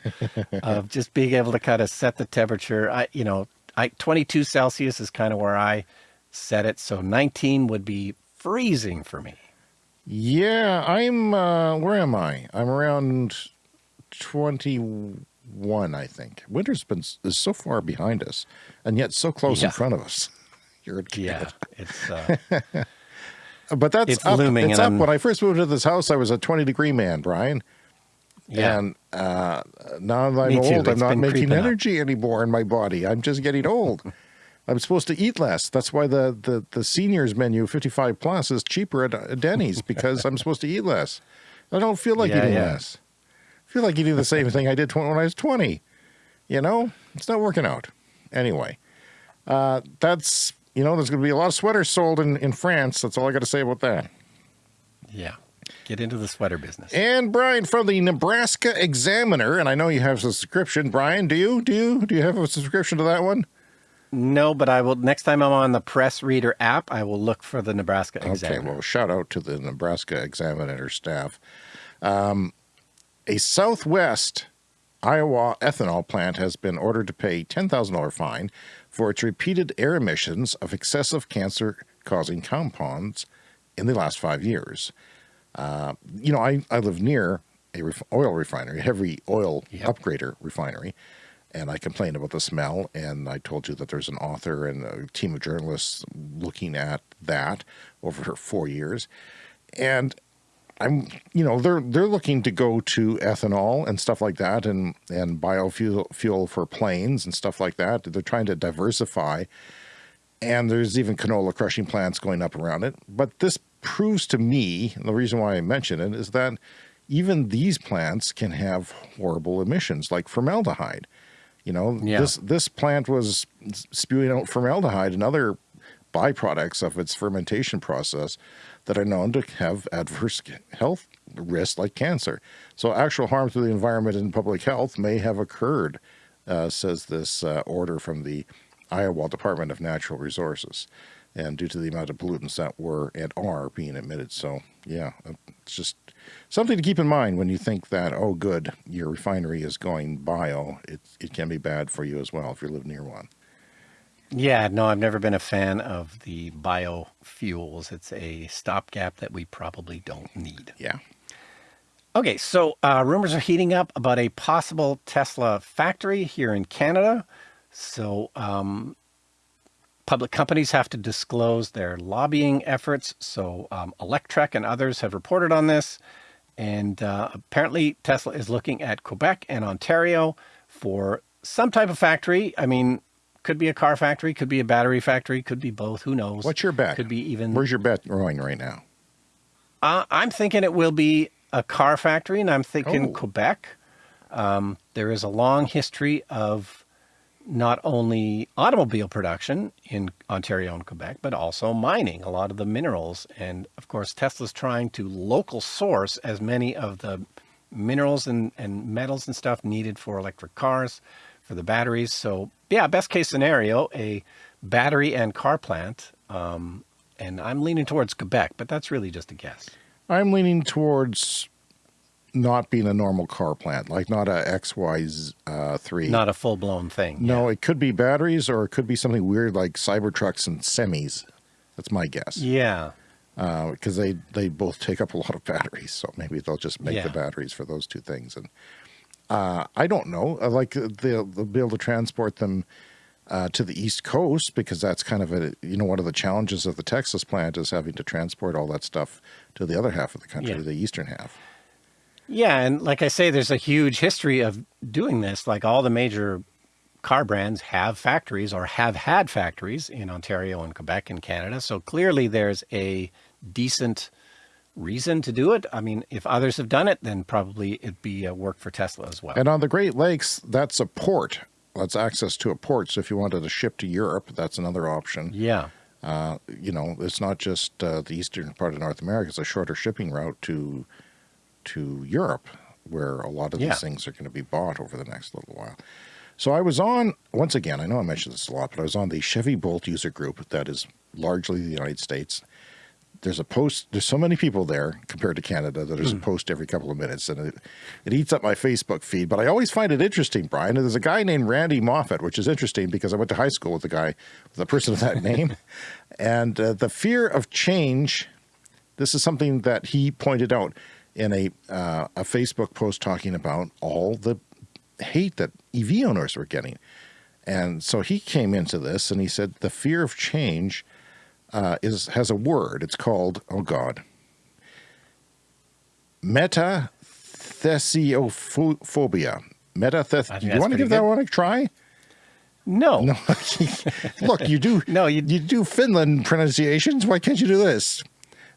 of just being able to kind of set the temperature. I, you know, I 22 Celsius is kind of where I set it. So 19 would be freezing for me. Yeah, I'm, uh, where am I? I'm around 21, I think. Winter's been is so far behind us and yet so close Yeah. in front of us. You're a kid. Yeah, it's uh, But that's It's up. looming It's up. I'm- When I first moved to this house, I was a 20 degree man, Brian. yeah. And uh, now that I'm old, I'm not making creeping up. energy anymore in my body. I'm just getting old. I'm supposed to eat less. That's why the, the, the seniors menu 55 plus is cheaper at Denny's because I'm supposed to eat less. I don't feel like Yeah, eating yeah. less. I feel like eating the same thing I did when I was 20. You know, it's not working out. Anyway, uh, that's, you know, there's going to be a lot of sweaters sold in, in France. That's all I got to say about that. Yeah. Get into the sweater business. And Brian from the Nebraska Examiner, and I know you have a subscription. Brian, do you? Do you? Do you have a subscription to that one? No, but I will next time I'm on the Press Reader app, I will look for the Nebraska Examiner. Okay, well, shout out to the Nebraska Examiner staff. Um, a Southwest Iowa ethanol plant has been ordered to pay $10,000 fine for its repeated air emissions of excessive cancer causing compounds in the last five years. Uh, you know, I, I live near a ref- oil refinery, a heavy oil Yep. upgrader refinery, and I complained about the smell. And I told you that there's an author and a team of journalists looking at that over four years. And I'm, you know, they're they're looking to go to ethanol and stuff like that, and and biofuel fuel for planes and stuff like that. They're trying to diversify, and there's even canola crushing plants going up around it. But this proves to me, and the reason why I mention it is that even these plants can have horrible emissions, like formaldehyde. You know, Yeah. this this plant was spewing out formaldehyde and other byproducts of its fermentation process that are known to have adverse health risks like cancer. So actual harm to the environment and public health may have occurred, uh, says this uh, order from the Iowa Department of Natural Resources, and due to the amount of pollutants that were and are being emitted. So yeah, it's just something to keep in mind when you think that oh good your refinery is going bio. It it can be bad for you as well if you live near one. Yeah, no, I've never been a fan of the biofuels. It's a stopgap that we probably don't need. Yeah. Okay, so uh, rumors are heating up about a possible Tesla factory here in Canada. So, um, public companies have to disclose their lobbying efforts. So, um, Electrek and others have reported on this. And uh, apparently, Tesla is looking at Quebec and Ontario for some type of factory. I mean, could be a car factory, could be a battery factory, could be both. Who knows? What's your bet? Could be even. Where's your bet going right now? Uh, I'm thinking it will be a car factory, and I'm thinking Oh. Quebec. Um, there is a long history of not only automobile production in Ontario and Quebec, but also mining a lot of the minerals. And of course, Tesla's trying to local source as many of the minerals and, and metals and stuff needed for electric cars, for the batteries. So yeah, best case scenario, a battery and car plant. Um, and I'm leaning towards Quebec, but that's really just a guess. I'm leaning towards not being a normal car plant, like not a XY3. Not a full blown thing. No, it could be batteries or it could be something weird like Cybertrucks and semis. That's my guess. Yeah. Because uh, they, they both take up a lot of batteries. So maybe they'll just make Yeah. the batteries for those two things. And uh, I don't know. Uh, Like they'll, they'll be able to transport them uh, to the East Coast because that's kind of a, you know, one of the challenges of the Texas plant is having to transport all that stuff to the other half of the country, Yeah. the eastern half. Yeah, and like I say, there's a huge history of doing this. Like all the major car brands have factories or have had factories in Ontario and Quebec and Canada. So clearly there's a decent reason to do it. I mean, if others have done it, then probably it'd be a work for Tesla as well. And on the Great Lakes, that's a port. That's access to a port. So if you wanted to ship to Europe, that's another option. yeah. Uh, you know, it's not just uh, the eastern part of North America. It's a shorter shipping route to to Europe, where a lot of Yeah. these things are going to be bought over the next little while. So I was on once again. I know I mentioned this a lot, but I was on the Chevy Bolt user group that is largely the United States. There's a post. There's so many people there compared to Canada that there's a post every couple of minutes, and it, it eats up my Facebook feed. But I always find it interesting, Brian. And there's a guy named Randy Moffat, which is interesting because I went to high school with the guy, with a person of that name, and uh, the fear of change. This is something that he pointed out in a uh, a Facebook post talking about all the hate that EV owners were getting. And so he came into this and he said the fear of change uh, is has a word. It's called oh god, metathesiophobia. Metathes. I think Do you want to give that one a try? No. No. Look, you do. No, you- you do Finland pronunciations. Why can't you do this?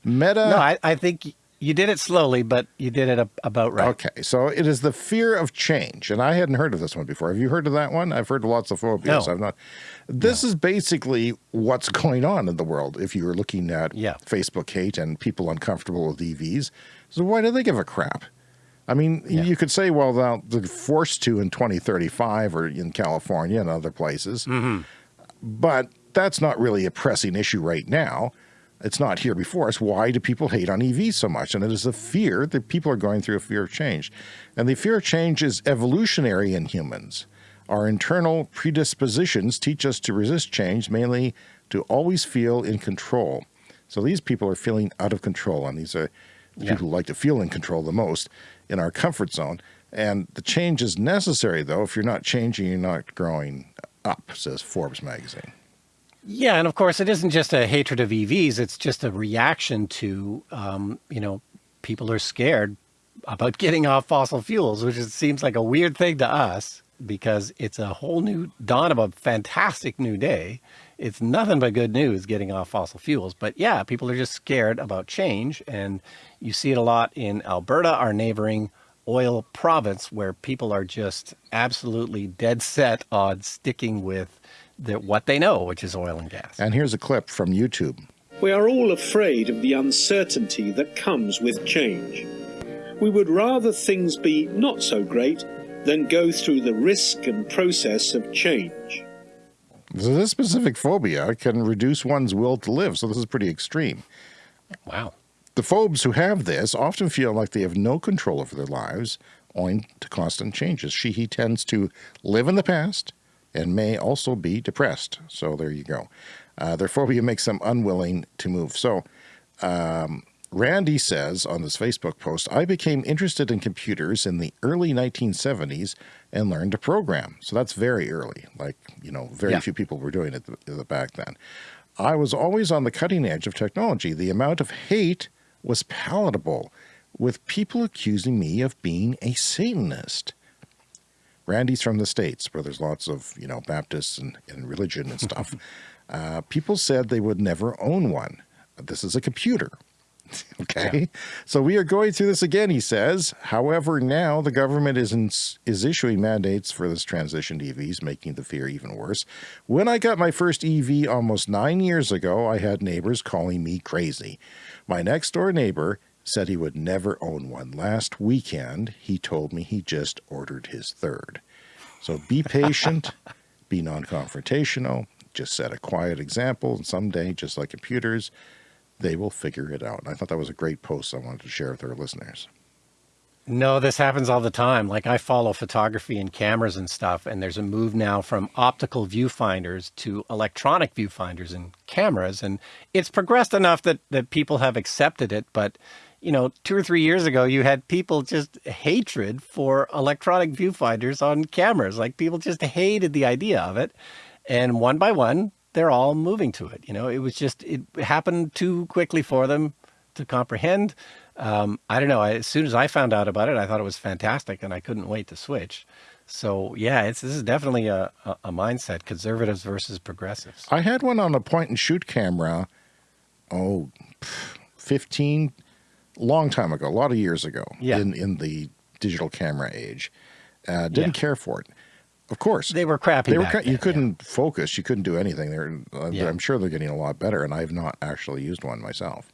Meta. No, I, I think you did it slowly, but you did it about right. Okay, so it is the fear of change, and I hadn't heard of this one before. Have you heard of that one? I've heard lots of phobias. No. I've not. This is basically what's going on in the world. If you're looking at Yeah. Facebook hate and people uncomfortable with EVs, so why do they give a crap? I mean, Yeah. you could say, well, they'll- they're forced to in 2035 or in California and other places, Mm-hmm. but that's not really a pressing issue right now. It's not here before us. Why do people hate on EVs so much? And it is a fear that people are going through a fear of change. And the fear of change is evolutionary in humans. Our internal predispositions teach us to resist change, mainly to always feel in control. So these people are feeling out of control, and these are the Yeah. people who like to feel in control the most in our comfort zone. And the change is necessary, though. If you're not changing, you're not growing up, says Forbes magazine. Yeah, and of course, it isn't just a hatred of EVs. It's just a reaction to, um, you know, people are scared about getting off fossil fuels, which seems like a weird thing to us because it's a whole new dawn of a fantastic new day. It's nothing but good news getting off fossil fuels. But yeah, people are just scared about change. And you see it a lot in Alberta, our neighboring oil province, where people are just absolutely dead set on sticking with the, what they know, which is oil and gas. And here's a clip from YouTube. We are all afraid of the uncertainty that comes with change. We would rather things be not so great than go through the risk and process of change. So this specific phobia can reduce one's will to live. So this is pretty extreme. Wow. The phobes who have this often feel like they have no control over their lives owing to constant changes. She, he tends to live in the past and may also be depressed. So there you go. Uh, their phobia makes them unwilling to move. So um, Randy says on this Facebook post, I became interested in computers in the early 1970s and learned to program. So that's very early. Like, you know, very Yeah. few people were doing it th- th- back then. I was always on the cutting edge of technology. The amount of hate was palatable, with people accusing me of being a Satanist. Randy's from the States, where there's lots of, you know, Baptists and, and religion and stuff. uh, people said they would never own one. This is a computer. okay. So we are going through this again, he says. However, now the government is, in, is issuing mandates for this transition to EVs, making the fear even worse. When I got my first EV almost nine years ago, I had neighbors calling me crazy. My next door neighbor said he would never own one. Last weekend, he told me he just ordered his third. So be patient, be non confrontational, just set a quiet example, and someday, just like computers, they will figure it out. And I thought that was a great post I wanted to share with our listeners. No, this happens all the time. Like I follow photography and cameras and stuff, and there's a move now from optical viewfinders to electronic viewfinders and cameras. And it's progressed enough that, that people have accepted it. But, you know, two or three years ago, you had people just hatred for electronic viewfinders on cameras. Like people just hated the idea of it. And one by one, they're all moving to it. You know, it was just, it happened too quickly for them to comprehend um, I don't know. I, as soon as I found out about it, I thought it was fantastic, and I couldn't wait to switch. So yeah, it's this is definitely a, a, a mindset: conservatives versus progressives. I had one on a point and shoot camera. Oh, 15, long time ago, a lot of years ago. Yeah. In in the digital camera age, uh, didn't Yeah. care for it. Of course, They were crappy They were. cra- you couldn't focus. You couldn't do anything. They're. Uh, Yeah. I'm sure they're getting a lot better, and I've not actually used one myself.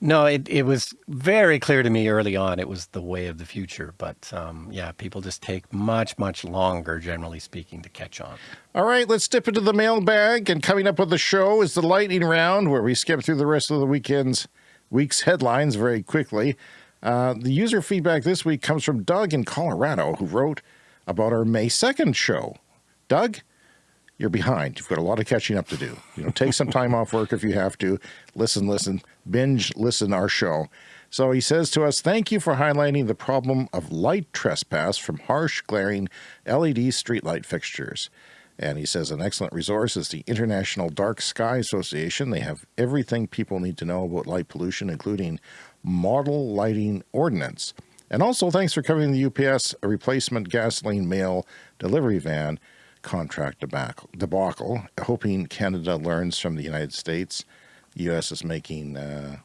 No, it, it was very clear to me early on it was the way of the future. But um, yeah, people just take much, much longer, generally speaking, to catch on. All right, let's dip into the mailbag. And coming up with the show is the lightning round, where we skip through the rest of the weekend's week's headlines very quickly. Uh, the user feedback this week comes from Doug in Colorado, who wrote about our May 2nd show. Doug, you're behind. You've got a lot of catching up to do. You know, take some time off work if you have to. Listen, listen, binge, listen our show. So he says to us, thank you for highlighting the problem of light trespass from harsh, glaring LED streetlight fixtures. And he says an excellent resource is the International Dark Sky Association. They have everything people need to know about light pollution, including model lighting ordinance. And also, thanks for covering the UPS replacement gasoline mail delivery van contract debacle. Hoping Canada learns from the United States. U.S. is making, uh,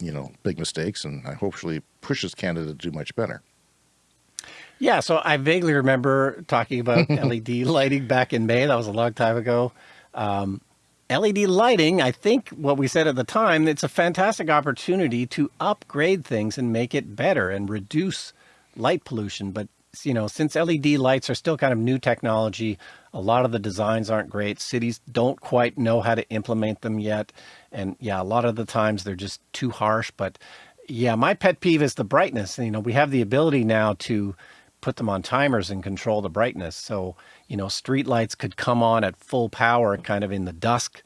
you know, big mistakes, and I hopefully pushes Canada to do much better. Yeah, so I vaguely remember talking about LED lighting back in May. That was a long time ago. Um, LED lighting, I think what we said at the time, it's a fantastic opportunity to upgrade things and make it better and reduce light pollution. But, you know, since LED lights are still kind of new technology, a lot of the designs aren't great. Cities don't quite know how to implement them yet. And yeah, a lot of the times they're just too harsh. But yeah, my pet peeve is the brightness. You know, we have the ability now to put them on timers and control the brightness. So, you know, street lights could come on at full power kind of in the dusk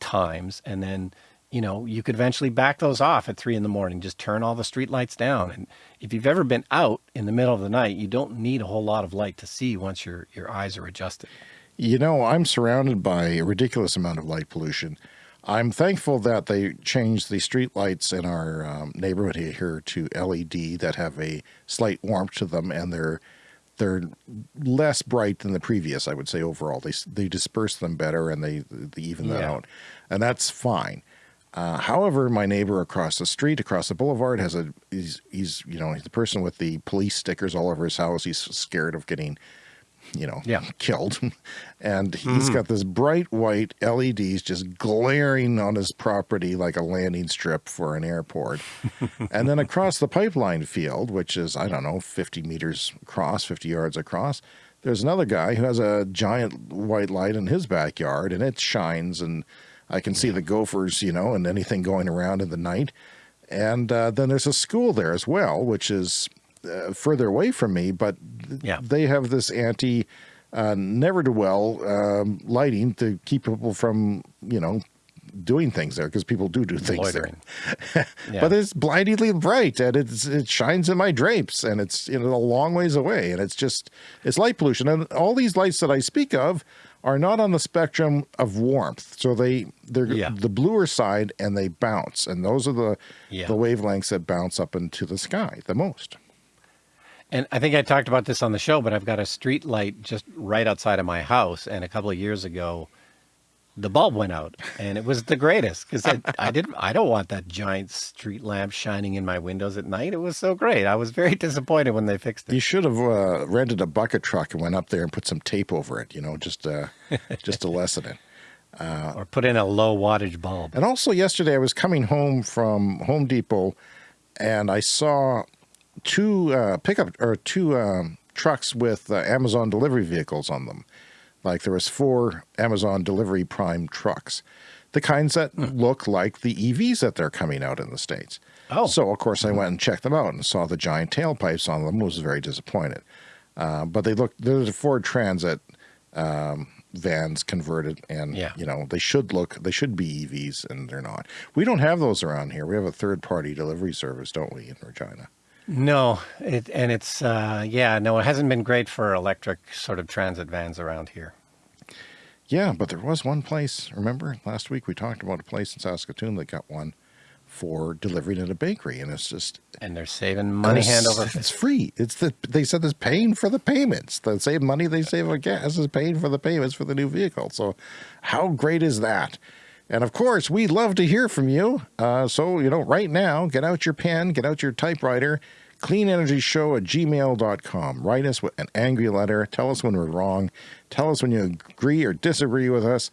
times. And then, you know, you could eventually back those off at three in the morning, just turn all the street lights down. And if you've ever been out in the middle of the night, you don't need a whole lot of light to see once your, your eyes are adjusted. You know, I'm surrounded by a ridiculous amount of light pollution. I'm thankful that they changed the street lights in our um, neighborhood here to LED that have a slight warmth to them, and they're they're less bright than the previous. I would say overall, they they disperse them better and they they even that Yeah. out, and that's fine. Uh, however, my neighbor across the street, across the boulevard, has a he's he's you know the person with the police stickers all over his house. He's scared of getting you know, Yeah. killed. And he's got this bright white LEDs just glaring on his property like a landing strip for an airport. and then across the pipeline field, which is, I don't know, 50 meters across, 50 yards across, there's another guy who has a giant white light in his backyard and it shines and I can see the gophers, you know, and anything going around in the night. And uh, then there's a school there as well, which is uh, further away from me, but Yeah. they have this anti uh, never do well um, lighting to keep people from, you know, doing things there because people do do things Loitering. there. Yeah. But it's blindingly bright and it's it shines in my drapes and it's you know a long ways away and it's just it's light pollution and all these lights that I speak of are not on the spectrum of warmth. So they they're Yeah. the bluer side and they bounce and those are the Yeah. the wavelengths that bounce up into the sky the most. And I think I talked about this on the show, but I've got a street light just right outside of my house. And a couple of years ago, the bulb went out, and it was the greatest because I, I didn't. I don't want that giant street lamp shining in my windows at night. It was so great. I was very disappointed when they fixed it. You should have uh, rented a bucket truck and went up there and put some tape over it, you know, just uh, just to lessen it. or put in a low wattage bulb. And also yesterday I was coming home from Home Depot and I saw two uh, pickup or two um, trucks with uh, Amazon delivery vehicles on them. Like there was four Amazon delivery prime trucks, the kinds that look like the EVs that they're coming out in the States. Oh. So of course I went and checked them out and saw the giant tailpipes on them, was very disappointed. Uh, but they look, there's a Ford Transit um, vans converted and Yeah. you know they should look they should be evs and they're not we don't have those around here we have a third party delivery service don't we in regina No, it, and it's uh, yeah, no, it hasn't been great for electric sort of transit vans around here. yeah but there was one place remember last week we talked about a place in saskatoon that got one for delivering at a bakery and it's just And they're saving money hand over it's free. It's the they said it's paying for the payments. The same money they save on gas is paying for the payments for the new vehicle. So how great is that? And of course we'd love to hear from you. Uh, so you know right now get out your pen get out your typewriter cleanenergyshow at gmail.com write us with an angry letter tell us when we're wrong tell us when you agree or disagree with us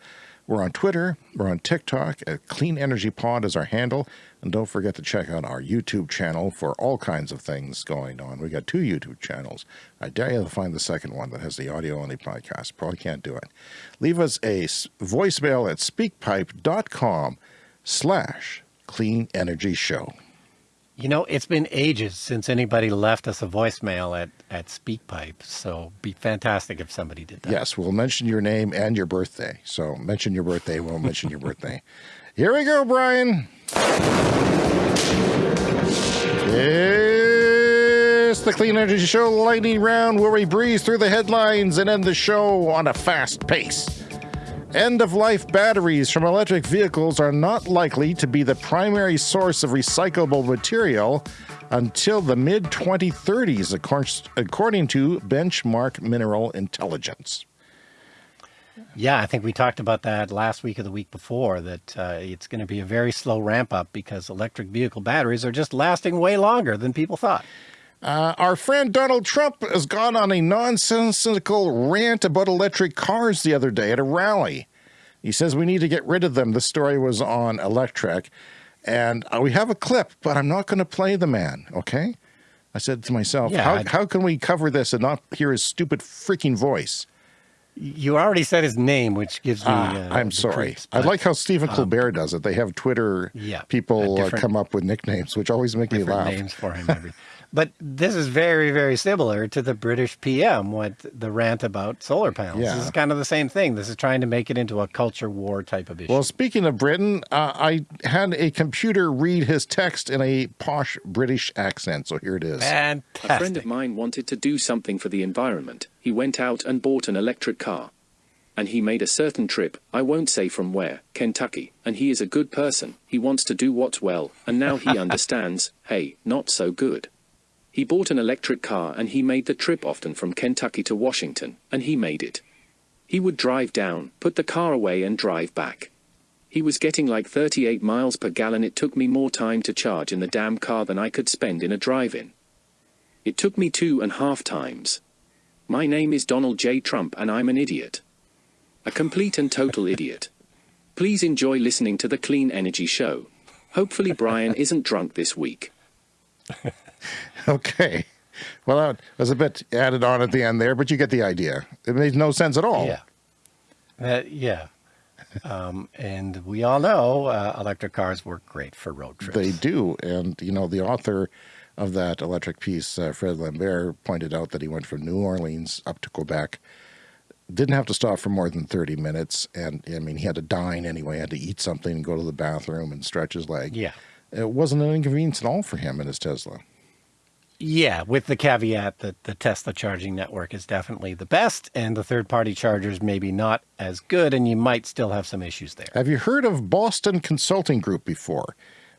we're on Twitter. We're on TikTok at Clean Energy Pod is our handle. And don't forget to check out our YouTube channel for all kinds of things going on. We got two YouTube channels. I dare you to find the second one that has the audio only podcast. Probably can't do it. Leave us a voicemail at speakpipe.com slash clean energy show. You know, it's been ages since anybody left us a voicemail at, at SpeakPipe, so be fantastic if somebody did that. Yes, we'll mention your name and your birthday. So mention your birthday, we'll mention your birthday. Here we go, Brian. It's the Clean Energy Show lightning round where we breeze through the headlines and end the show on a fast pace. End of life batteries from electric vehicles are not likely to be the primary source of recyclable material until the mid 2030s, according to Benchmark Mineral Intelligence. Yeah, I think we talked about that last week or the week before, that uh, it's going to be a very slow ramp up because electric vehicle batteries are just lasting way longer than people thought. Uh, our friend Donald Trump has gone on a nonsensical rant about electric cars the other day at a rally. He says we need to get rid of them. The story was on Electrek. And uh, we have a clip, but I'm not going to play the man, okay? I said to myself, Yeah, how, how can we cover this and not hear his stupid freaking voice? You already said his name, which gives me. Ah, uh, I'm sorry. creeps, I like how Stephen Colbert does it. They have Twitter Yeah, people uh, uh, come up with nicknames, which always make me laugh. names for him. Every, but this is very, very similar to the British PM, what the rant about solar panels. Yeah. This is kind of the same thing. This is trying to make it into a culture war type of issue. Well, speaking of Britain, uh, I had a computer read his text in a posh British accent. So here it is. Fantastic. A friend of mine wanted to do something for the environment. He went out and bought an electric car. And he made a certain trip, I won't say from where, Kentucky, and he is a good person. He wants to do what's well, and now he understands, hey, not so good. He bought an electric car and he made the trip often from Kentucky to Washington, and he made it. He would drive down, put the car away, and drive back. He was getting like 38 miles per gallon. It took me more time to charge in the damn car than I could spend in a drive in. It took me two and a half times. My name is Donald J. Trump, and I'm an idiot. A complete and total idiot. Please enjoy listening to the Clean Energy Show. Hopefully, Brian isn't drunk this week. Okay. Well, that was a bit added on at the end there, but you get the idea. It made no sense at all. Yeah. Uh, yeah. Um, and we all know uh, Electrek cars work great for road trips. They do. And, you know, the author of that electric piece, uh, Fred Lambert, pointed out that he went from New Orleans up to Quebec, didn't have to stop for more than 30 minutes. And, I mean, he had to dine anyway, had to eat something and go to the bathroom and stretch his leg. Yeah. It wasn't an inconvenience at all for him in his Tesla. Yeah, with the caveat that the Tesla charging network is definitely the best, and the third party chargers maybe not as good, and you might still have some issues there. Have you heard of Boston Consulting Group before?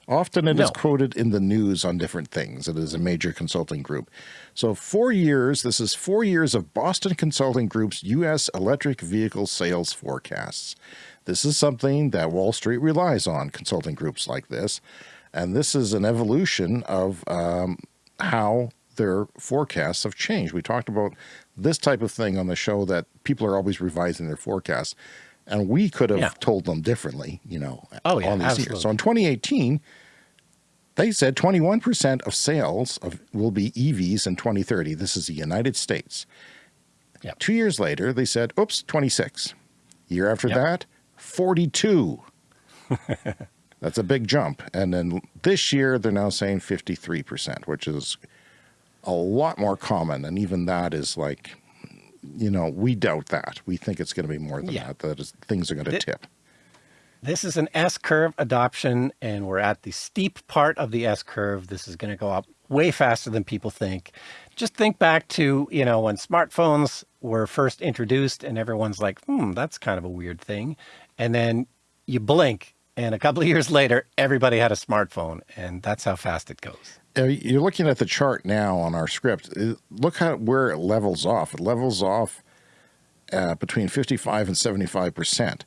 Often it is No. quoted in the news on different things. It is a major consulting group. So, four years, this is four years of Boston Consulting Group's U.S. electric vehicle sales forecasts. This is something that Wall Street relies on, consulting groups like this. And this is an evolution of um, how their forecasts have changed. We talked about this type of thing on the show that people are always revising their forecasts. And we could have Yeah. told them differently, you know, Oh, yeah, all these years. absolutely. So in 2018, They said 21% of sales of will be EVs in 2030. This is the United States. Yep. Two years later, they said, oops, 26. Year after Yep. that, 42. That's a big jump. And then this year, they're now saying 53%, which is a lot more common. And even that is like, you know, we doubt that. We think it's going to be more than Yeah. that, that is, things are going to Thi- tip. This is an S curve adoption, and we're at the steep part of the S curve. This is going to go up way faster than people think. Just think back to, you know, when smartphones were first introduced and everyone's like, hmm, that's kind of a weird thing. And then you blink, and a couple of years later, everybody had a smartphone, and that's how fast it goes. You're looking at the chart now on our script. Uh, Look at where it levels off. It levels off uh, between 55 and 75 percent.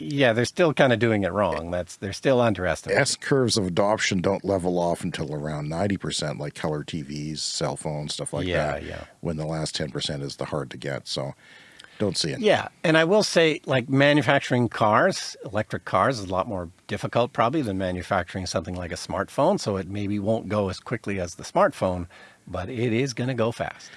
Yeah, they're still kind of doing it wrong. That's they're still underestimating. S curves of adoption don't level off until around 90 percent, like color TVs, cell phones, stuff like Yeah, that. Yeah, yeah. When the last 10 percent is the hard to get. So don't see it. Yeah, and I will say, like manufacturing cars, electric cars is a lot more difficult probably than manufacturing something like a smartphone. So it maybe won't go as quickly as the smartphone, but it is going to go fast.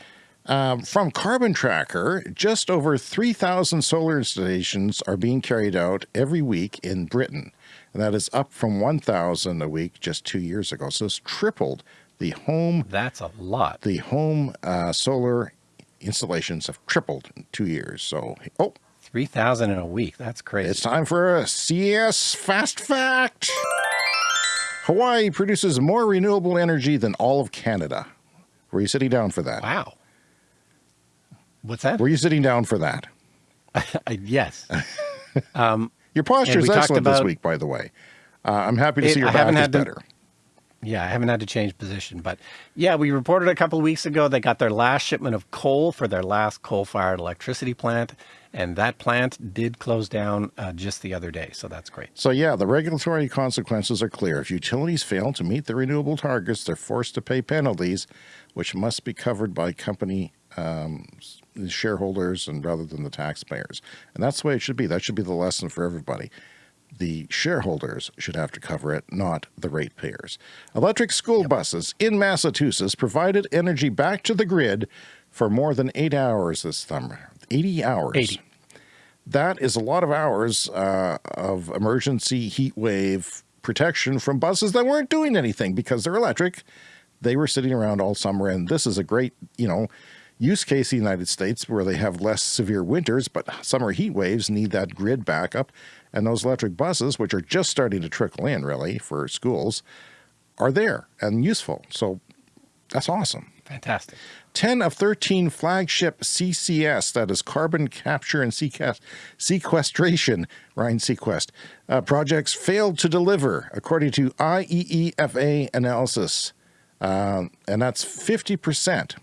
Um, from Carbon Tracker, just over 3,000 solar installations are being carried out every week in Britain. And that is up from 1,000 a week just two years ago. So it's tripled the home. That's a lot. The home uh, solar installations have tripled in two years. So, oh, 3,000 in a week. That's crazy. it's time for a CES Fast Fact. Hawaii produces more renewable energy than all of Canada. Were you sitting down for that? Wow. What's that? Were you sitting down for that? Yes. Um, Your posture is excellent this week, by the way. Uh, I'm happy to It- see your I back is better. Yeah, I haven't had to change position, but yeah, we reported a couple weeks ago they got their last shipment of coal for their last coal-fired electricity plant, and that plant did close down uh, just the other day. So that's great. So yeah, the regulatory consequences are clear. If utilities fail to meet the renewable targets, they're forced to pay penalties, which must be covered by company um, shareholders and rather than the taxpayers. And that's the way it should be. That should be the lesson for everybody. The shareholders should have to cover it, not the ratepayers. Electric school buses in Massachusetts provided energy back to the grid for more than eight hours this summer. 80 hours. 80. That is a lot of hours uh, of emergency heat wave protection from buses that weren't doing anything because they're electric. They were sitting around all summer, and this is a great, you know, use case in the United States where they have less severe winters, but summer heat waves need that grid backup. And those electric buses, which are just starting to trickle in really for schools, are there and useful. So that's awesome. Fantastic. 10 of 13 flagship CCS, that is carbon capture and sequestration, Ryan Sequest, uh, projects failed to deliver, according to IEEFA analysis. Um, and that's 50%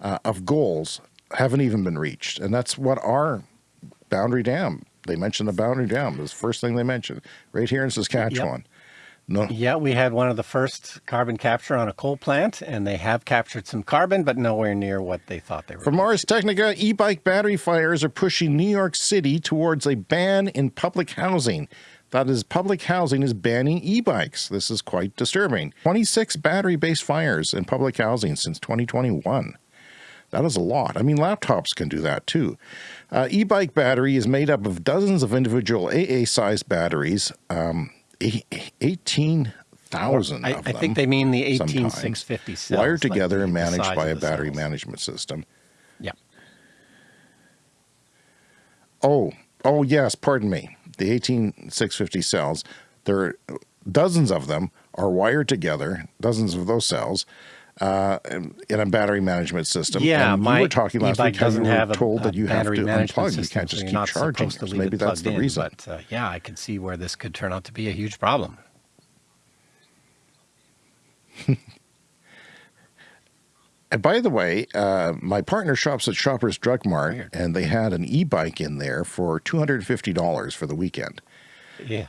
uh, of goals haven't even been reached. And that's what our Boundary Dam, they mentioned the Boundary Dam, was the first thing they mentioned, right here in Saskatchewan. No, Yeah, we had one of the first carbon capture on a coal plant, and they have captured some carbon, but nowhere near what they thought they were. From Ars Technica, e-bike battery fires are pushing New York City towards a ban in public housing. That is, public housing is banning e-bikes. This is quite disturbing. 26 battery-based fires in public housing since 2021. That is a lot. I mean, laptops can do that too. Uh, e-bike battery is made up of dozens of individual AA-sized batteries, um, eight- 18,000 I, I think they mean the sometimes, 18650 cells. wired together the- and managed by a battery cells. management system. Yeah. Oh, oh yes, pardon me. The 18650 cells, there are dozens of them are wired together, dozens of those cells, uh, in a battery management system. Yeah, and my you were talking last week doesn't have a, told a that you have battery to management unplug. You can't just keep not charging. to So maybe it that's the in, reason. But uh, yeah, I could see where this could turn out to be a huge problem. And by the way, uh, my partner shops at Shoppers Drug Mart, and they had an e-bike in there for two hundred and fifty dollars for the weekend. Yeah.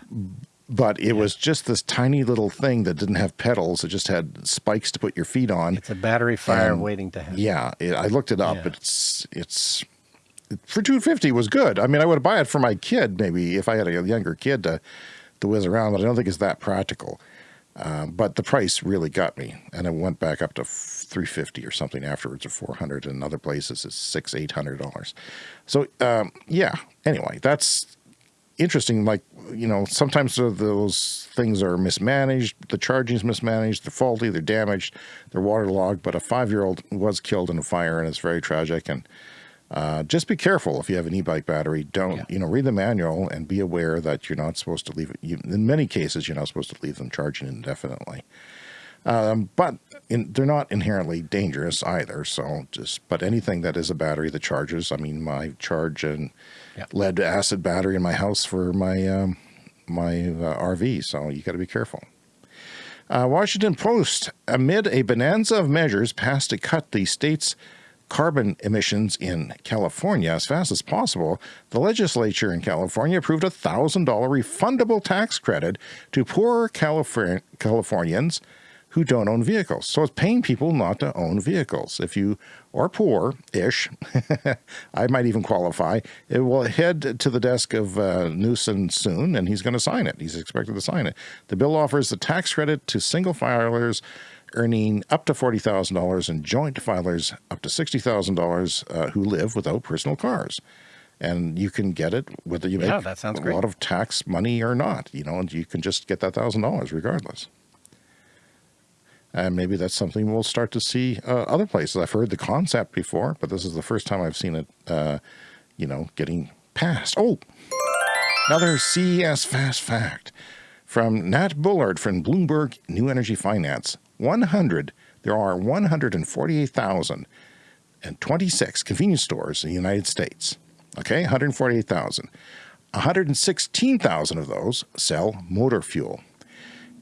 But it was just this tiny little thing that didn't have pedals; it just had spikes to put your feet on. It's a battery fire And, waiting to happen. Yeah, it, I looked it up. Yeah. It's it's for two fifty was good. I mean, I would buy it for my kid maybe if I had a younger kid to to whiz around, but I don't think it's that practical. Uh, but the price really got me, and it went back up to 350 or something afterwards, or 400. In other places, it's six, eight hundred dollars. So um, yeah. Anyway, that's interesting. Like you know, sometimes those things are mismanaged. The charging is mismanaged. They're faulty. They're damaged. They're waterlogged. But a five-year-old was killed in a fire, and it's very tragic. And uh, just be careful if you have an e-bike battery. Don't, yeah. you know, read the manual and be aware that you're not supposed to leave it. You, in many cases, you're not supposed to leave them charging indefinitely. Um, but in, they're not inherently dangerous either. So just, but anything that is a battery that charges, I mean, my charge and yeah. lead acid battery in my house for my, um, my uh, RV. So you got to be careful. Uh, Washington Post, amid a bonanza of measures passed to cut the state's carbon emissions in California as fast as possible, the legislature in California approved a $1,000 refundable tax credit to poor Californians who don't own vehicles. So it's paying people not to own vehicles. If you are poor-ish, I might even qualify, it will head to the desk of uh, Newsom soon, and he's going to sign it. He's expected to sign it. The bill offers a tax credit to single filers earning up to $40,000 and joint filers up to $60,000 uh, who live without personal cars. And you can get it whether you yeah, make that sounds a great. lot of tax money or not, you know, and you can just get that $1,000 regardless. And maybe that's something we'll start to see uh, other places. I've heard the concept before, but this is the first time I've seen it, uh, you know, getting passed. Oh, another CES fast fact from Nat Bullard from Bloomberg New Energy Finance. 100, there are 148,026 convenience stores in the United States. Okay, 148,000. 116,000 of those sell motor fuel.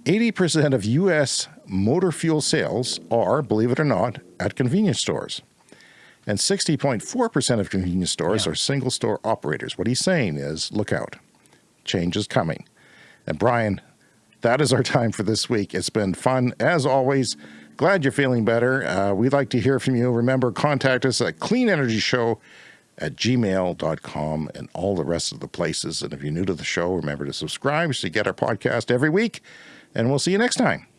80% of U.S. motor fuel sales are, believe it or not, at convenience stores. And 60.4% of convenience stores yeah. are single store operators. What he's saying is, look out, change is coming. And Brian, that is our time for this week. It's been fun as always. Glad you're feeling better. Uh, we'd like to hear from you. Remember, contact us at cleanenergyshow at gmail.com and all the rest of the places. And if you're new to the show, remember to subscribe so you get our podcast every week. And we'll see you next time.